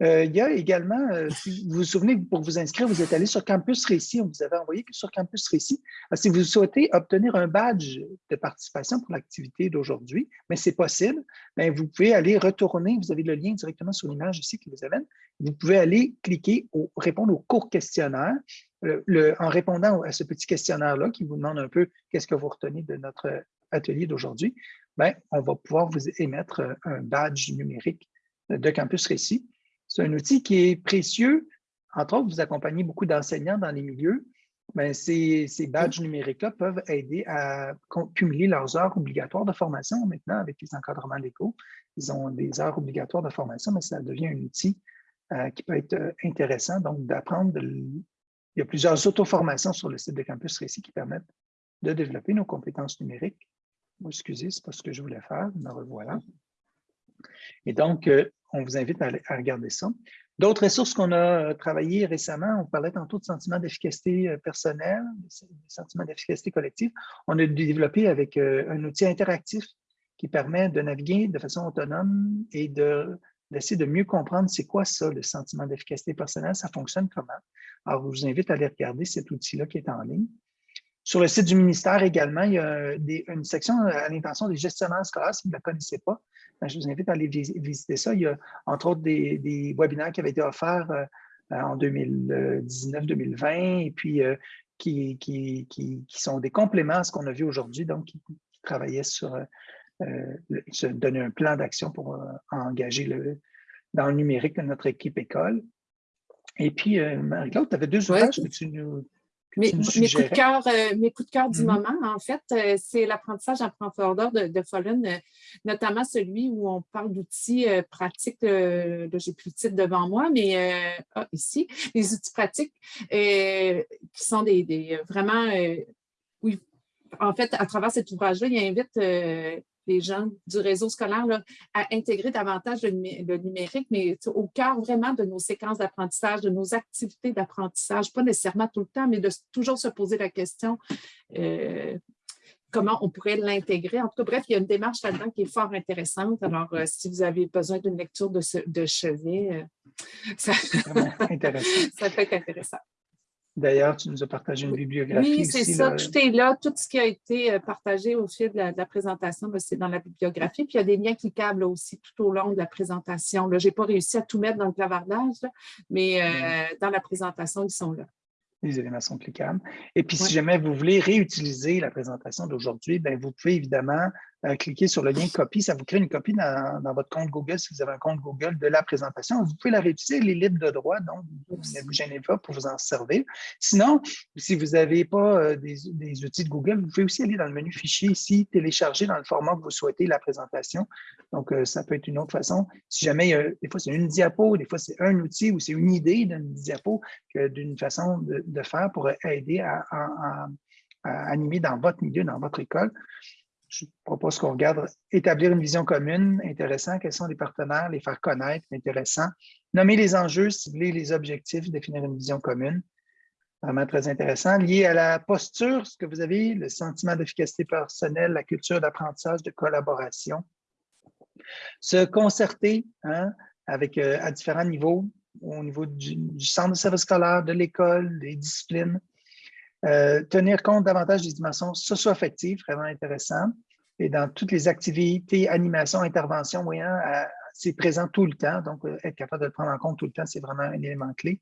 Speaker 1: Euh, il y a également, euh, si vous vous souvenez, pour vous inscrire, vous êtes allé sur Campus Récit, on vous avait envoyé sur Campus Récit. si vous souhaitez obtenir un badge de participation pour l'activité d'aujourd'hui, mais c'est possible, bien, vous pouvez aller retourner, vous avez le lien directement sur l'image ici qui vous amène, vous pouvez aller cliquer, au, répondre au court questionnaire, le, en répondant à ce petit questionnaire-là qui vous demande un peu qu'est-ce que vous retenez de notre atelier d'aujourd'hui, ben, on va pouvoir vous émettre euh, un badge numérique de Campus Récit. C'est un outil qui est précieux. Entre autres, vous accompagnez beaucoup d'enseignants dans les milieux. Ben, ces, ces, badges numériques-là peuvent aider à cumuler leurs heures obligatoires de formation maintenant avec les encadrements légaux. Ils ont des heures obligatoires de formation, mais ça devient un outil euh, qui peut être euh, intéressant. Donc, d'apprendre, il y a plusieurs auto-formations sur le site de Campus Récit qui permettent de développer nos compétences numériques excusez, c'est pas ce que je voulais faire, me revoilà. Et donc, euh, on vous invite à, regarder ça. D'autres ressources qu'on a euh, travaillées récemment, on parlait tantôt de sentiments d'efficacité euh, personnelle, de sentiments d'efficacité collective. On a développé avec un outil interactif qui permet de naviguer de façon autonome et d'essayer de, de mieux comprendre c'est quoi ça, le sentiment d'efficacité personnelle, ça fonctionne comment. Alors, je vous invite à aller regarder cet outil-là qui est en ligne. Sur le site du ministère également, il y a une section à l'intention des gestionnaires scolaires, si vous ne la connaissez pas. Ben, je vous invite à aller visiter ça. Il y a entre autres des, webinaires qui avaient été offerts euh, en 2019-2020 et puis euh, qui, qui, sont des compléments à ce qu'on a vu aujourd'hui, donc qui, travaillaient sur euh, se donner un plan d'action pour engager le, dans le numérique de notre équipe école. Et puis, Marie-Claude, tu avais deux ouvrages que tu nous
Speaker 2: mes, coups de cœur, euh, mes coups de cœur du mm-hmm. moment, en fait, euh, c'est l'apprentissage en profondeur de, de Follen, euh, notamment celui où on parle d'outils pratiques. J'ai plus le titre devant moi, mais ah, ici, les outils pratiques qui sont des, vraiment, oui, en fait, à travers cet ouvrage-là, il invite les gens du réseau scolaire à intégrer davantage le, numérique, mais au cœur vraiment de nos séquences d'apprentissage, de nos activités d'apprentissage, pas nécessairement tout le temps, mais de toujours se poser la question euh, comment on pourrait l'intégrer. En tout cas, bref, il y a une démarche là-dedans qui est fort intéressante. Alors, euh, si vous avez besoin d'une lecture de, de chevet, euh, ça... <laughs> ça peut être intéressant.
Speaker 1: D'ailleurs, tu nous as partagé une bibliographie.
Speaker 2: Oui, c'est ça. Tout est là. Tout ce qui a été euh, partagé au fil de la, présentation, ben, c'est dans la bibliographie. Puis il y a des liens cliquables aussi tout au long de la présentation. Je n'ai pas réussi à tout mettre dans le clavardage, mais euh, dans la présentation, ils sont là
Speaker 1: les éléments sont cliquables. Et puis, si jamais vous voulez réutiliser la présentation d'aujourd'hui, ben, vous pouvez évidemment euh, cliquer sur le lien copie. Ça vous crée une copie dans, votre compte Google, si vous avez un compte Google de la présentation. Vous pouvez la réutiliser, elle est libre de droit, donc ne vous gênez pas pour vous en servir. Sinon, si vous n'avez pas euh, des, outils de Google, vous pouvez aussi aller dans le menu fichier ici, télécharger dans le format que vous souhaitez la présentation. Donc, euh, ça peut être une autre façon. Si jamais, des fois, c'est une diapo, des fois, c'est un outil ou c'est une idée d'une diapo d'une façon de, faire pour aider à animer dans votre milieu, dans votre école je propose qu'on regarde établir une vision commune, intéressant. Quels sont les partenaires, les faire connaître, intéressant. Nommer les enjeux, cibler les objectifs, définir une vision commune. Vraiment très intéressant. Lié à la posture, ce que vous avez, le sentiment d'efficacité personnelle, la culture d'apprentissage, de collaboration. Se concerter hein, avec, euh, à différents niveaux, au niveau du, centre de service scolaire, de l'école, des disciplines. Euh, tenir compte davantage des dimensions socio-affectives, vraiment intéressant. Et dans toutes les activités, animations, interventions, voyant, c'est présent tout le temps. Donc, euh, être capable de le prendre en compte tout le temps, c'est vraiment un élément clé.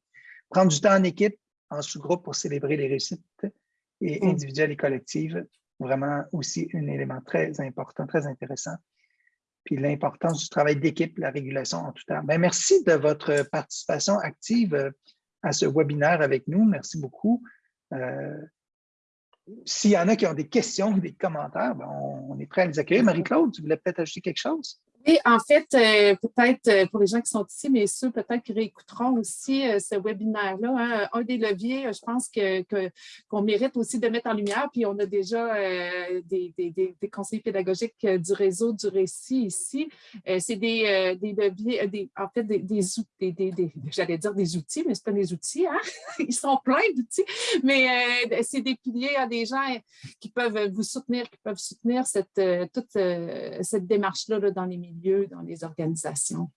Speaker 1: Prendre du temps en équipe, en sous-groupe pour célébrer les réussites et mm. individuelles et collectives, vraiment aussi un élément très important, très intéressant. Puis l'importance du travail d'équipe, la régulation en tout temps. Bien, merci de votre participation active euh, à ce webinaire avec nous. Merci beaucoup. Euh, s'il y en a qui ont des questions ou des commentaires, ben, on, est prêt à les accueillir. Marie-Claude, tu voulais peut-être ajouter quelque chose?
Speaker 2: Oui, en fait, euh, peut-être euh, pour les gens qui sont ici, mais ceux peut-être qui réécouteront aussi euh, ce webinaire-là, hein, un des leviers, je pense qu'on que, mérite aussi de mettre en lumière, puis on a déjà des, des, des, pédagogiques du réseau du récit ici, c'est des, leviers, des, en fait, des, des, j'allais dire des outils, mais ce pas des outils, hein? <laughs> ils sont pleins d'outils, mais c'est des piliers à des gens qui peuvent vous soutenir, qui peuvent soutenir cette, toute cette démarche-là là, dans les milieux dans les organisations.